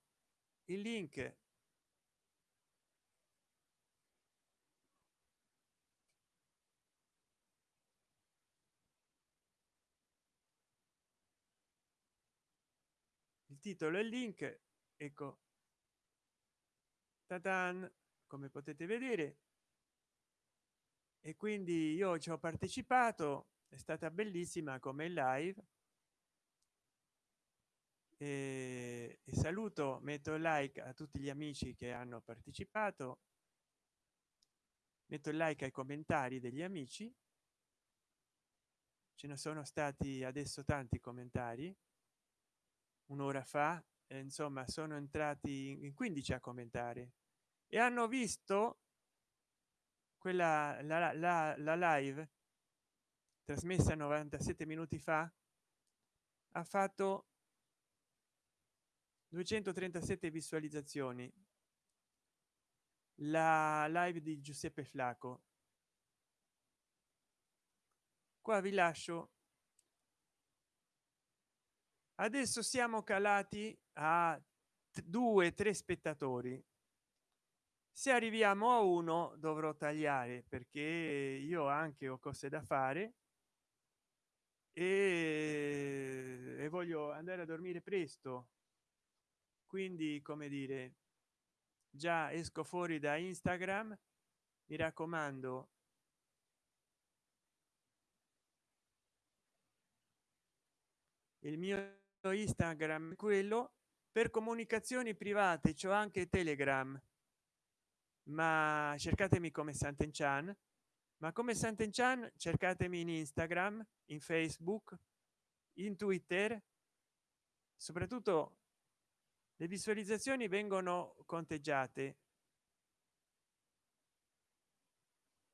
il link titolo e il link ecco. Tatan, come potete vedere. E quindi io ci ho partecipato è stata bellissima come live. E, e saluto metto like a tutti gli amici che hanno partecipato. Metto il like ai commentari degli amici. Ce ne sono stati adesso tanti commentari un'ora fa e insomma sono entrati in 15 a commentare e hanno visto quella la, la, la live trasmessa 97 minuti fa ha fatto 237 visualizzazioni. La live di giuseppe flaco. Qua vi lascio adesso siamo calati a due tre spettatori. Se arriviamo a uno dovrò tagliare perché io anche ho cose da fare. E, e voglio andare a dormire presto. Quindi come dire già esco fuori da instagram mi raccomando. Il mio instagram quello per comunicazioni private c'ho anche telegram. Ma cercatemi come Sant'Enchan ma come Sant'Enchan cercatemi in Instagram in Facebook in Twitter. Soprattutto le visualizzazioni vengono conteggiate.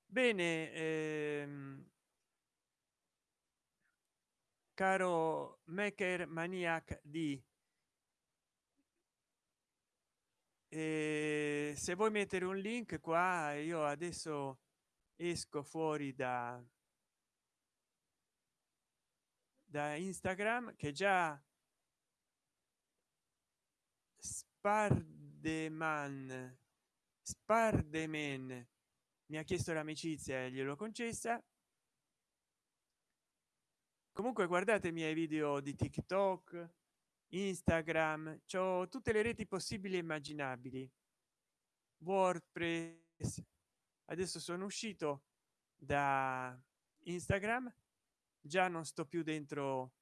Bene ehm, caro maker maniac di e se vuoi mettere un link qua io adesso esco fuori da da instagram che già spardeman spardemen mi ha chiesto l'amicizia e glielo concessa comunque guardate i miei video di tiktok instagram c'ho tutte le reti possibili e immaginabili. Wordpress. Adesso sono uscito da instagram già non sto più dentro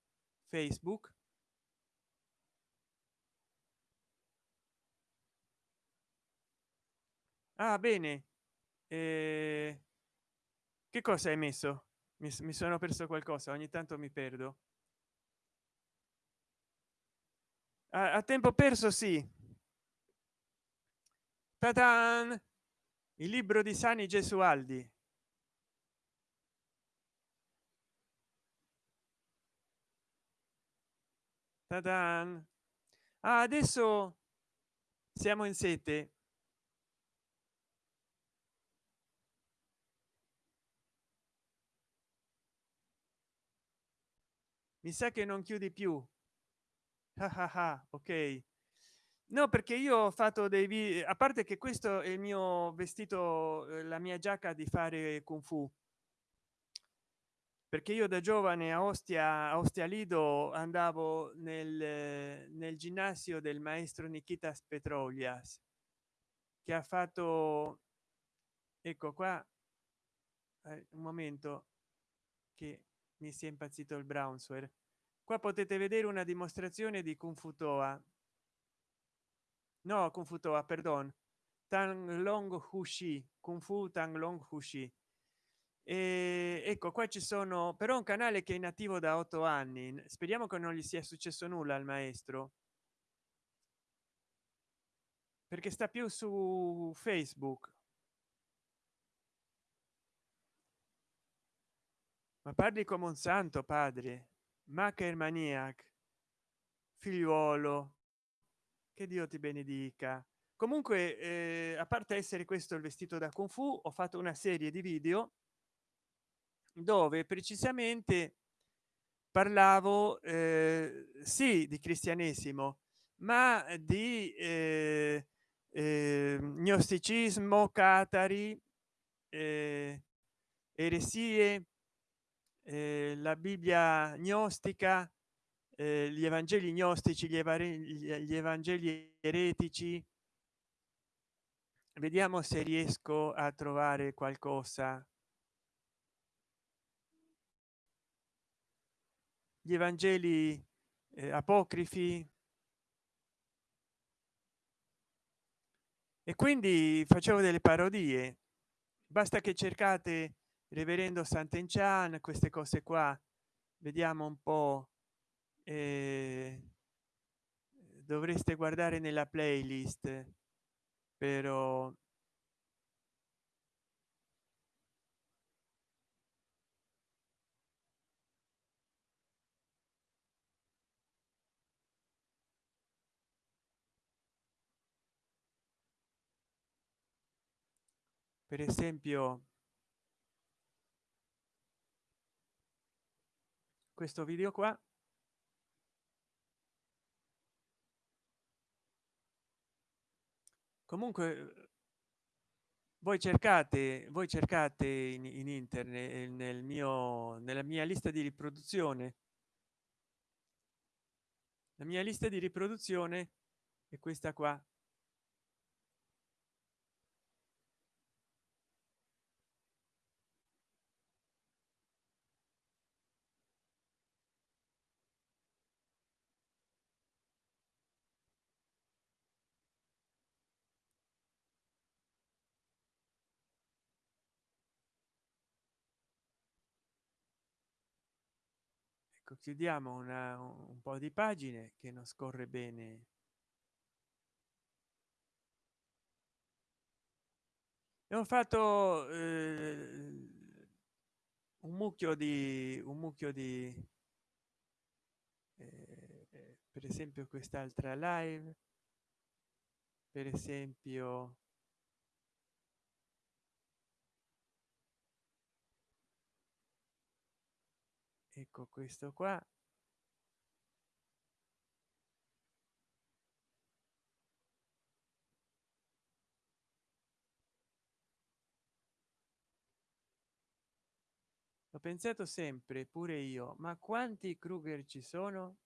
facebook. Ah bene. Eh, che cosa hai messo mi, mi sono perso qualcosa ogni tanto mi perdo a, a tempo perso sì Ta-dan! il libro di sani gesualdi Ta-dan! Ah, adesso siamo in sete mi sa che non chiudi più. Ok. No perché io ho fatto dei video a parte che questo è il mio vestito eh, la mia giacca di fare kung fu. Perché io da giovane a ostia a ostia lido andavo nel, nel ginnasio del maestro nikitas petrolias che ha fatto ecco qua eh, un momento che mi si è impazzito il brownsware qua potete vedere una dimostrazione di kung fu toa. No toa perdon. Tang long hushi kung fu tang long hushi e ecco qua ci sono però un canale che è inattivo da otto anni. Speriamo che non gli sia successo nulla al maestro. Perché sta più su facebook ma parli come un santo padre. Macher maniac. Figliuolo. Che dio ti benedica. Comunque eh, a parte essere questo il vestito da kung fu ho fatto una serie di video dove precisamente parlavo eh, sì di cristianesimo ma di eh, eh, gnosticismo catari eh, eresie eh, la bibbia gnostica eh, gli evangeli gnostici gli, gli evangeli eretici. Vediamo se riesco a trovare qualcosa. Gli evangeli eh, apocrifi. E quindi facevo delle parodie. Basta che cercate reverendo sant'enchan queste cose qua vediamo un po eh, dovreste guardare nella playlist però per esempio questo video qua. Comunque voi cercate voi cercate in, in internet eh, nel mio nella mia lista di riproduzione. La mia lista di riproduzione è questa qua chiudiamo una, un po di pagine che non scorre bene. E ho fatto eh, un mucchio di un mucchio di eh, per esempio quest'altra live per esempio ecco questo qua. Ho pensato sempre pure io ma quanti kruger ci sono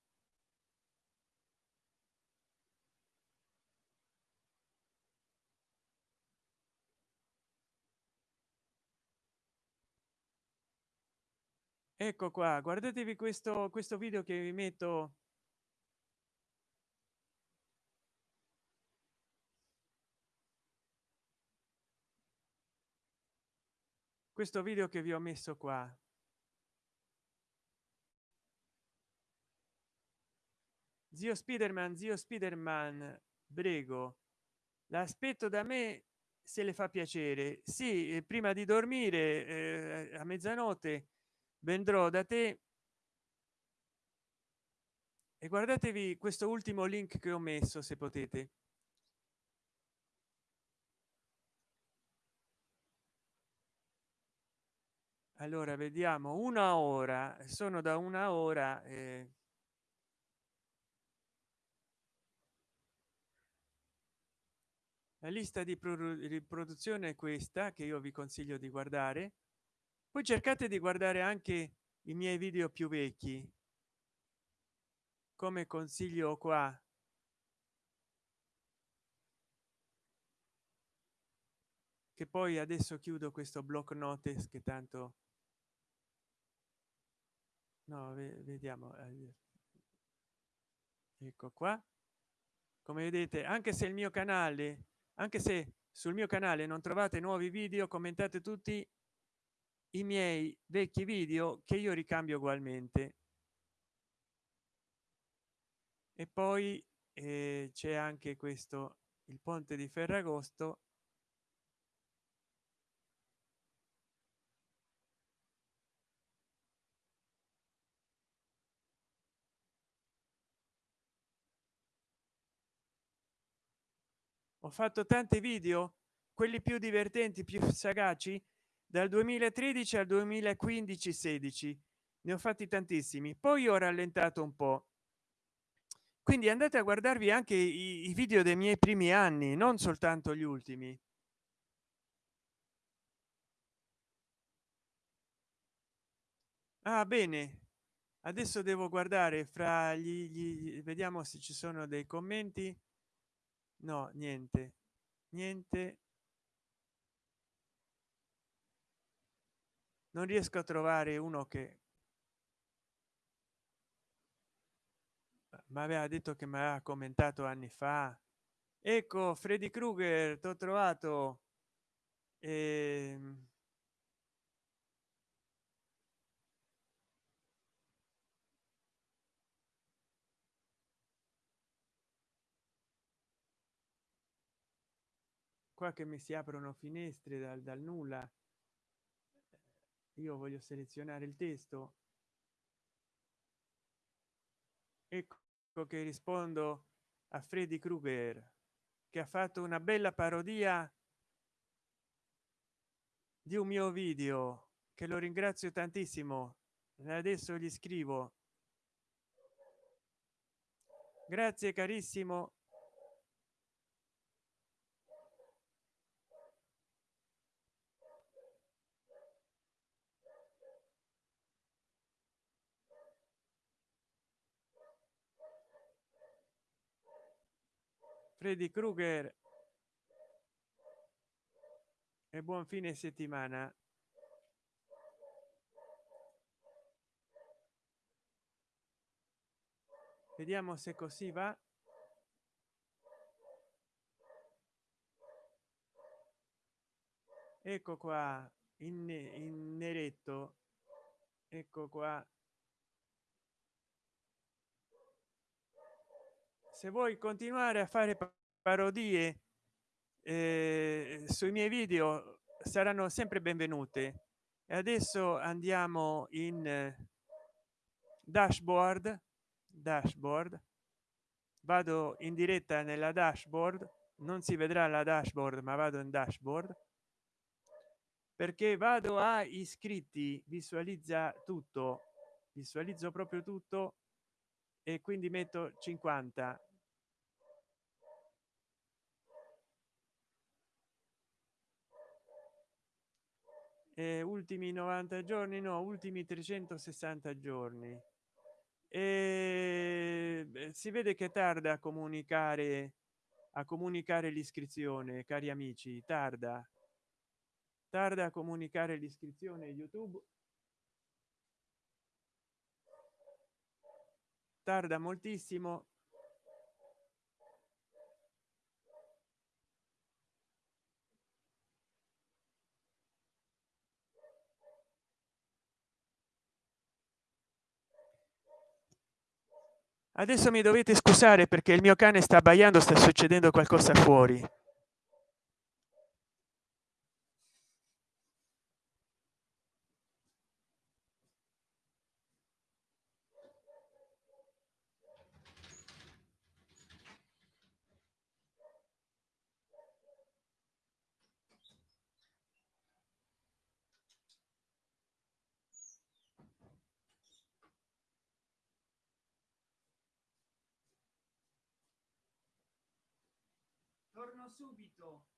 ecco qua guardatevi questo questo video che vi metto. Questo video che vi ho messo qua. Zio spiderman zio spiderman prego. L'aspetto da me se le fa piacere. Sì eh, prima di dormire eh, a mezzanotte vendrò da te. E guardatevi questo ultimo link che ho messo se potete. Allora vediamo. Una ora. Sono da una ora eh, la lista di riproduzione è questa che io vi consiglio di guardare poi cercate di guardare anche i miei video più vecchi. Come consiglio qua. Che poi adesso chiudo questo block notice che tanto no vediamo eh, ecco qua. Come vedete anche se il mio canale anche se sul mio canale non trovate nuovi video commentate tutti i miei vecchi video che io ricambio ugualmente. E poi eh, c'è anche questo il ponte di ferragosto. Ho fatto tanti video quelli più divertenti più sagaci dal 2013 al 2015 16 ne ho fatti tantissimi. Poi ho rallentato un po. Quindi andate a guardarvi anche i, i video dei miei primi anni non soltanto gli ultimi. Ah bene. Adesso devo guardare fra gli, gli vediamo se ci sono dei commenti. No niente. Niente non riesco a trovare uno che ma aveva detto che mi aveva commentato anni fa. Ecco freddy krueger t'ho trovato. E... Ehm. qua che mi si aprono finestre dal, dal nulla io voglio selezionare il testo. Ecco che rispondo a freddy krueger che ha fatto una bella parodia di un mio video che lo ringrazio tantissimo. Adesso gli scrivo. Grazie carissimo freddy krueger. E buon fine settimana. Vediamo se così va. Ecco qua in, in neretto. Ecco qua se vuoi continuare a fare parodie eh, sui miei video saranno sempre benvenute e adesso andiamo in dashboard dashboard. Vado in diretta nella dashboard. Non si vedrà la dashboard ma vado in dashboard. Perché vado a iscritti visualizza tutto. Visualizzo proprio tutto e quindi metto 50 eh, ultimi 90 giorni no ultimi 360 giorni. Ehm, e si vede che tarda a comunicare a comunicare l'iscrizione cari amici tarda. Tarda a comunicare l'iscrizione youtube. Tarda moltissimo. Adesso mi dovete scusare perché il mio cane sta abbaiando sta succedendo qualcosa fuori torno subito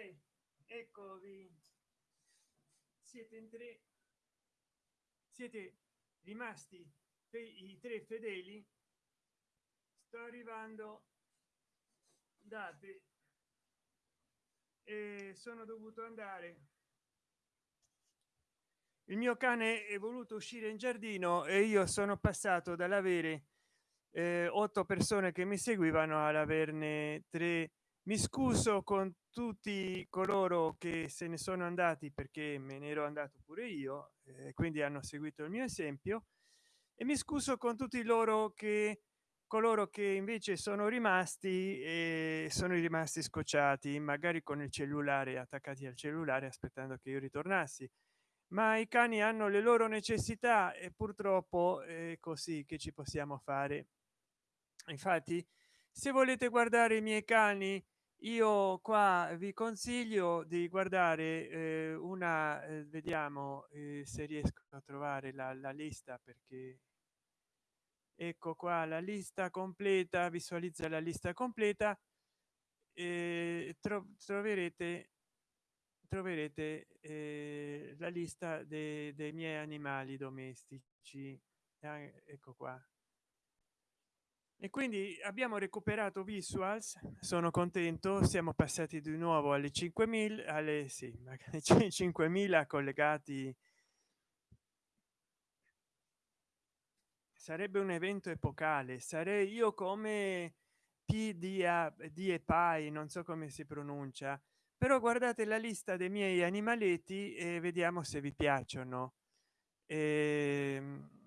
tre. Eccovi siete in tre. Siete rimasti i tre fedeli? Sto arrivando. Date e sono dovuto andare. Il mio cane è voluto uscire in giardino e io sono passato dall'avere eh, otto persone che mi seguivano ad averne tre mi scuso con tutti coloro che se ne sono andati perché me ne ero andato pure io eh, quindi hanno seguito il mio esempio e mi scuso con tutti loro che coloro che invece sono rimasti e sono rimasti scocciati magari con il cellulare attaccati al cellulare aspettando che io ritornassi. Ma i cani hanno le loro necessità e purtroppo è così che ci possiamo fare. Infatti se volete guardare i miei cani io qua vi consiglio di guardare eh, una eh, vediamo eh, se riesco a trovare la, la lista perché ecco qua la lista completa visualizza la lista completa e tro troverete troverete eh, la lista dei, dei miei animali domestici. Eh, ecco qua e quindi abbiamo recuperato visuals sono contento siamo passati di nuovo alle 5000 alle sì, 5000 collegati. Sarebbe un evento epocale sarei io come pda di epai non so come si pronuncia però guardate la lista dei miei animaletti e vediamo se vi piacciono. Ehm,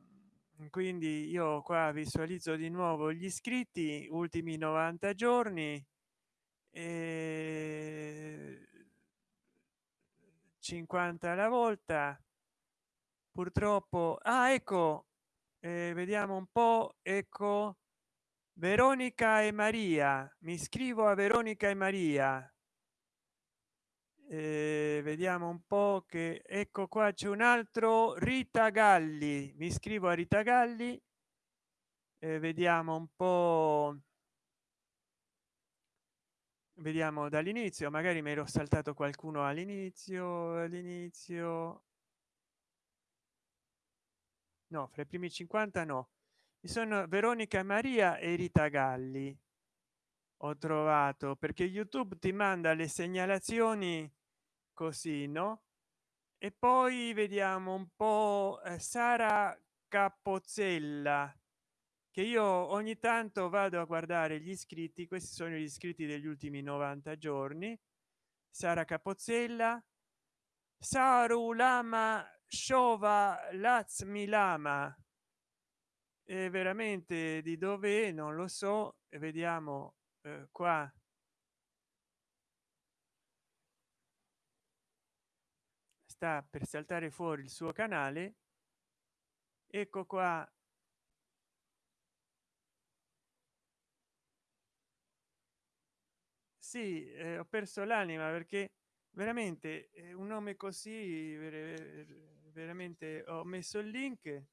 quindi io qua visualizzo di nuovo gli iscritti ultimi 90 giorni e 50 alla volta. Purtroppo ah ecco eh, vediamo un po ecco veronica e maria. Mi iscrivo a veronica e maria eh, vediamo un po che ecco qua c'è un altro rita galli. Mi iscrivo a rita galli. Eh, vediamo un po vediamo dall'inizio. Magari mi ero saltato qualcuno all'inizio all'inizio. No fra i primi 50 no. Mi sono veronica maria e rita galli. Ho trovato perché youtube ti manda le segnalazioni così no? E poi vediamo un po eh, sara capozzella che io ogni tanto vado a guardare gli iscritti questi sono gli iscritti degli ultimi 90 giorni. Sara capozzella saru lama shova lazmi lama e veramente di dove non lo so. Vediamo eh, qua sta per saltare fuori il suo canale ecco qua. Sì eh, ho perso l'anima perché veramente un nome così veramente ho messo il link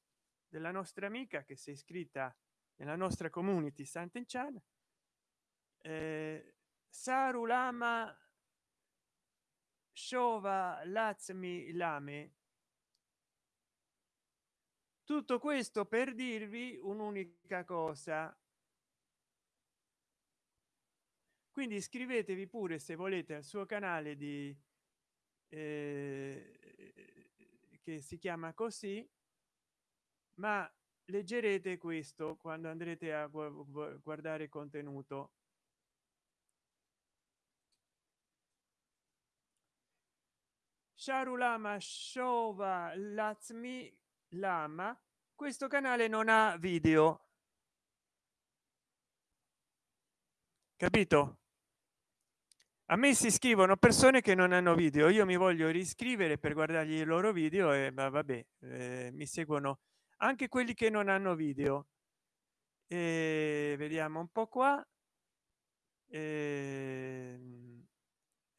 della nostra amica che si è iscritta nella nostra community Sant'Enchan. Eh, Sarulama Shova Lazmi Lame. Tutto questo per dirvi un'unica cosa. Quindi iscrivetevi pure se volete al suo canale di eh, che si chiama così ma leggerete questo quando andrete a guardare contenuto Sharulama Shova Lazmi Lama questo canale non ha video. Capito? A me si scrivono persone che non hanno video io mi voglio riscrivere per guardargli i loro video e ma vabbè eh, mi seguono anche quelli che non hanno video. E vediamo un po qua. E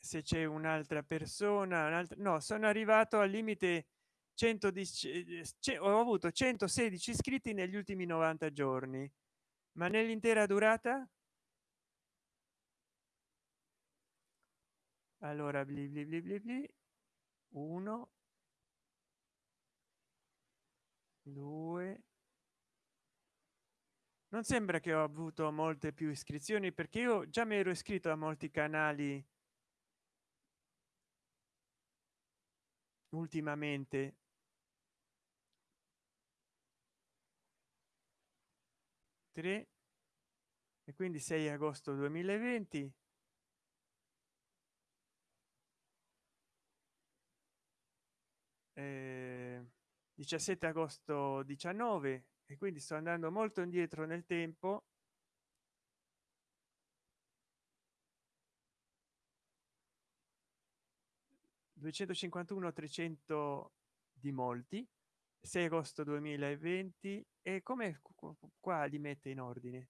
se c'è un'altra persona un'altra no sono arrivato al limite 110 ho avuto 116 iscritti negli ultimi 90 giorni. Ma nell'intera durata? Allora bli bli bli bli bli. 1 2 non sembra che ho avuto molte più iscrizioni perché io già mi ero iscritto a molti canali ultimamente? 3 e quindi 6 agosto 2020 eh, 17 agosto 19 e quindi sto andando molto indietro nel tempo 251 300 di molti 6 agosto 2020 e come qua li mette in ordine?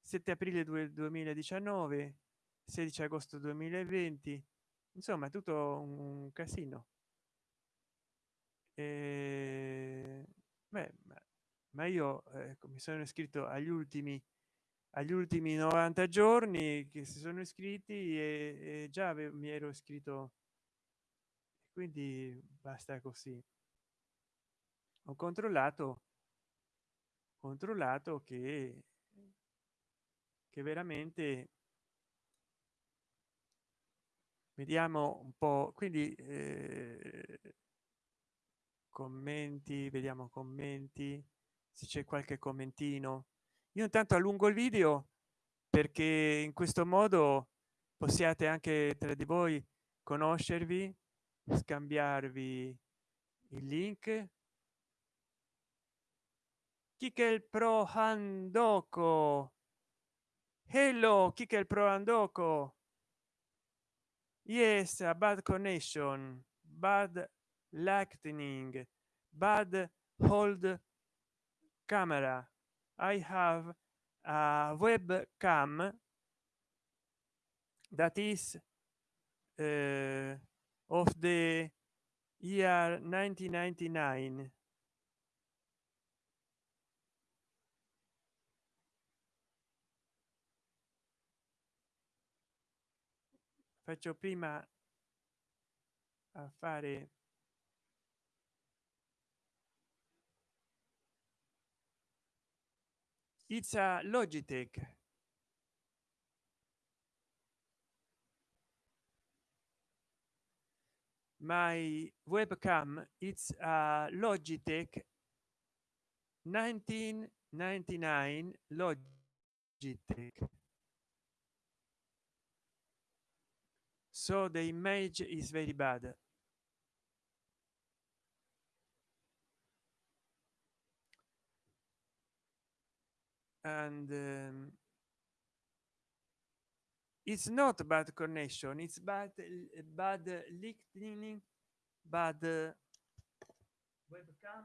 7 aprile 2019 16 agosto 2020 insomma tutto un casino. E... Beh, ma, io eh, mi sono iscritto agli ultimi agli ultimi 90 giorni che si sono iscritti e, e già avevo, mi ero iscritto quindi basta così. Ho controllato controllato che che veramente vediamo un po quindi eh, commenti vediamo commenti se c'è qualche commentino. Io intanto allungo il video perché in questo modo possiate anche tra di voi conoscervi scambiarvi il link. Kikel Pro Handoko Hello Kikel Pro Handoko Yes, a bad connection, bad lightning, bad hold camera. I have a webcam that is uh, of the year 1999 faccio prima a fare it's a logitech my webcam it's a logitech 1999 logitech. So the image is very bad. And um, it's not bad connection it's bad bad listening bad uh, webcam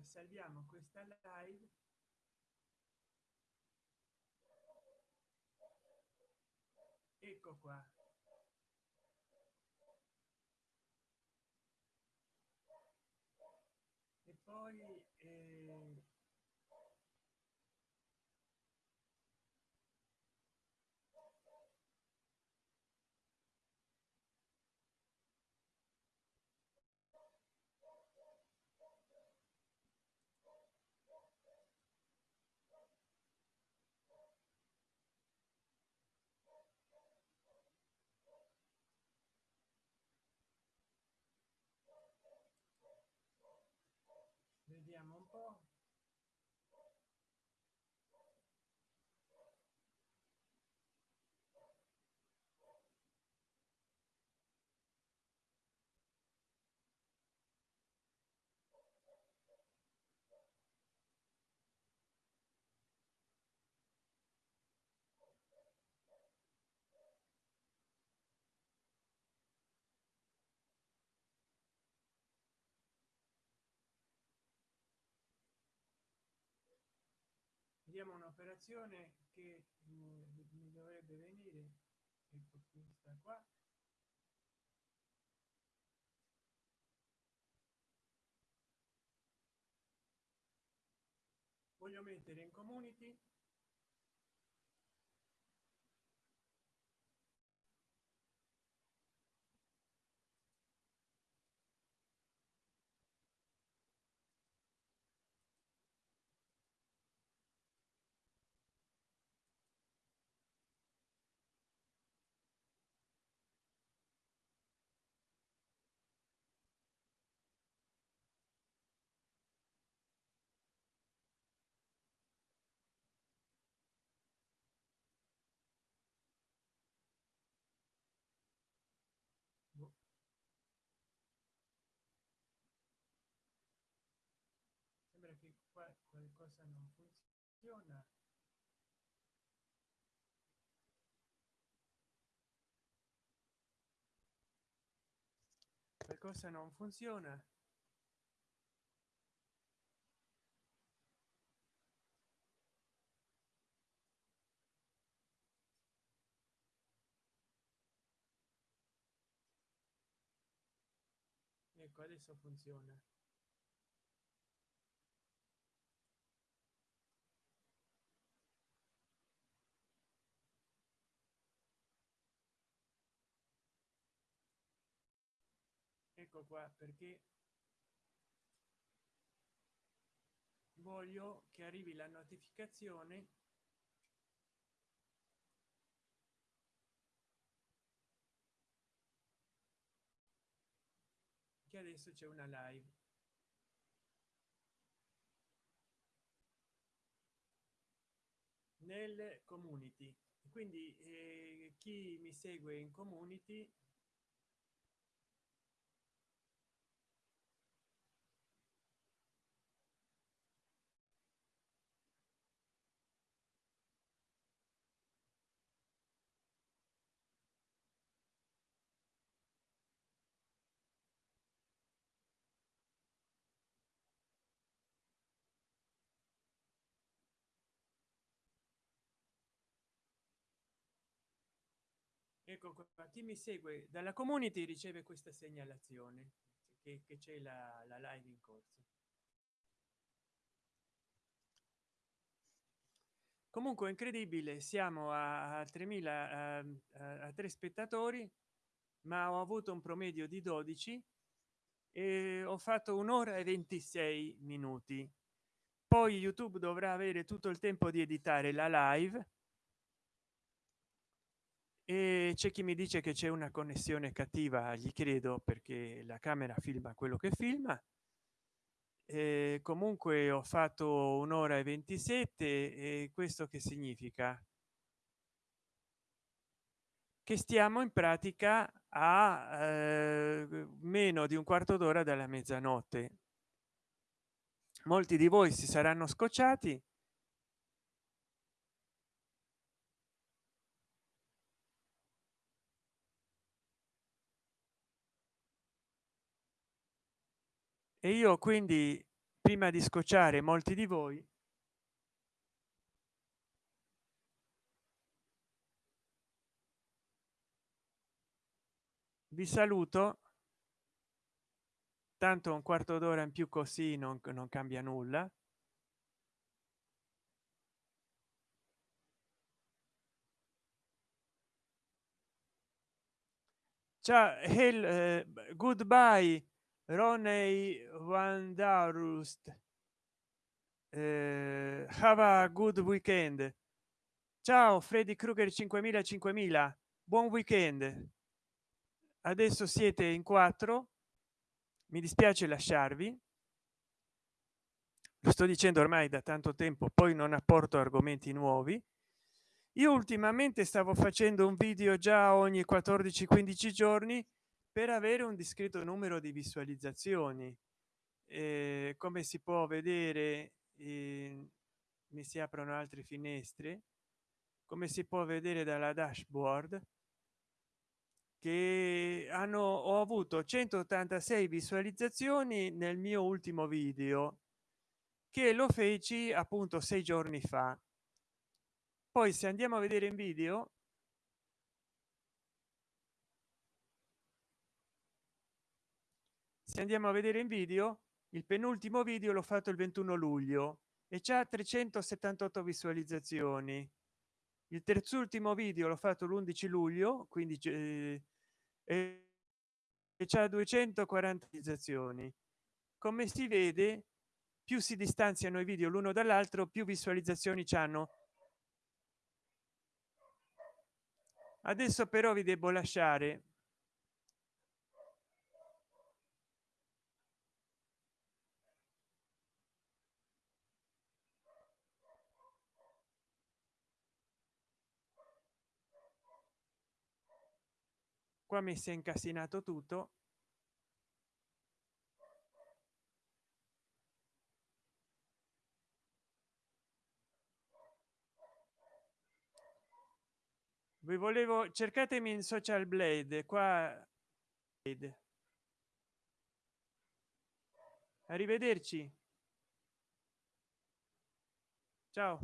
allora salviamo questa live. Ecco qua. E poi eh, vediamo un po vediamo un'operazione che mi dovrebbe venire questa qua. Voglio mettere in community sembra che qua qualcosa non funziona qualcosa non funziona ecco adesso funziona ecco qua perché voglio che arrivi la notificazione che adesso c'è una live. Nel community. Quindi eh, chi mi segue in community ecco qua chi mi segue dalla community riceve questa segnalazione che, c'è la, la live in corso. Comunque incredibile siamo a 3000 a, a, a tre spettatori ma ho avuto un promedio di 12 e ho fatto un'ora e 26 minuti. Poi youtube dovrà avere tutto il tempo di editare la live e c'è chi mi dice che c'è una connessione cattiva gli credo perché la camera filma quello che filma. E comunque ho fatto un'ora e 27 e questo che significa? Che stiamo in pratica a eh, meno di un quarto d'ora dalla mezzanotte. Molti di voi si saranno scocciati e io quindi prima di scocciare molti di voi vi saluto. Tanto un quarto d'ora in più così non, non cambia nulla. Ciao hell, uh, goodbye roney wandarust eh, have a good weekend. Ciao freddy krueger 5000 5000 buon weekend. Adesso siete in quattro. Mi dispiace lasciarvi. Lo sto dicendo ormai da tanto tempo poi non apporto argomenti nuovi. Io ultimamente stavo facendo un video già ogni 14 15 giorni per avere un discreto numero di visualizzazioni. Eh, come si può vedere eh, mi si aprono altre finestre. Come si può vedere dalla dashboard che hanno ho avuto 186 visualizzazioni nel mio ultimo video che lo feci appunto sei giorni fa. Poi se andiamo a vedere in video se andiamo a vedere in video il penultimo video l'ho fatto il 21 luglio e c'è 378 visualizzazioni. Il terzultimo video l'ho fatto l'11 luglio quindi eh, e c'è 240 visualizzazioni. Come si vede più si distanziano i video l'uno dall'altro più visualizzazioni hanno adesso però vi devo lasciare qua mi si è incasinato tutto. Vi volevo cercatemi in social blade qua. Arrivederci. Ciao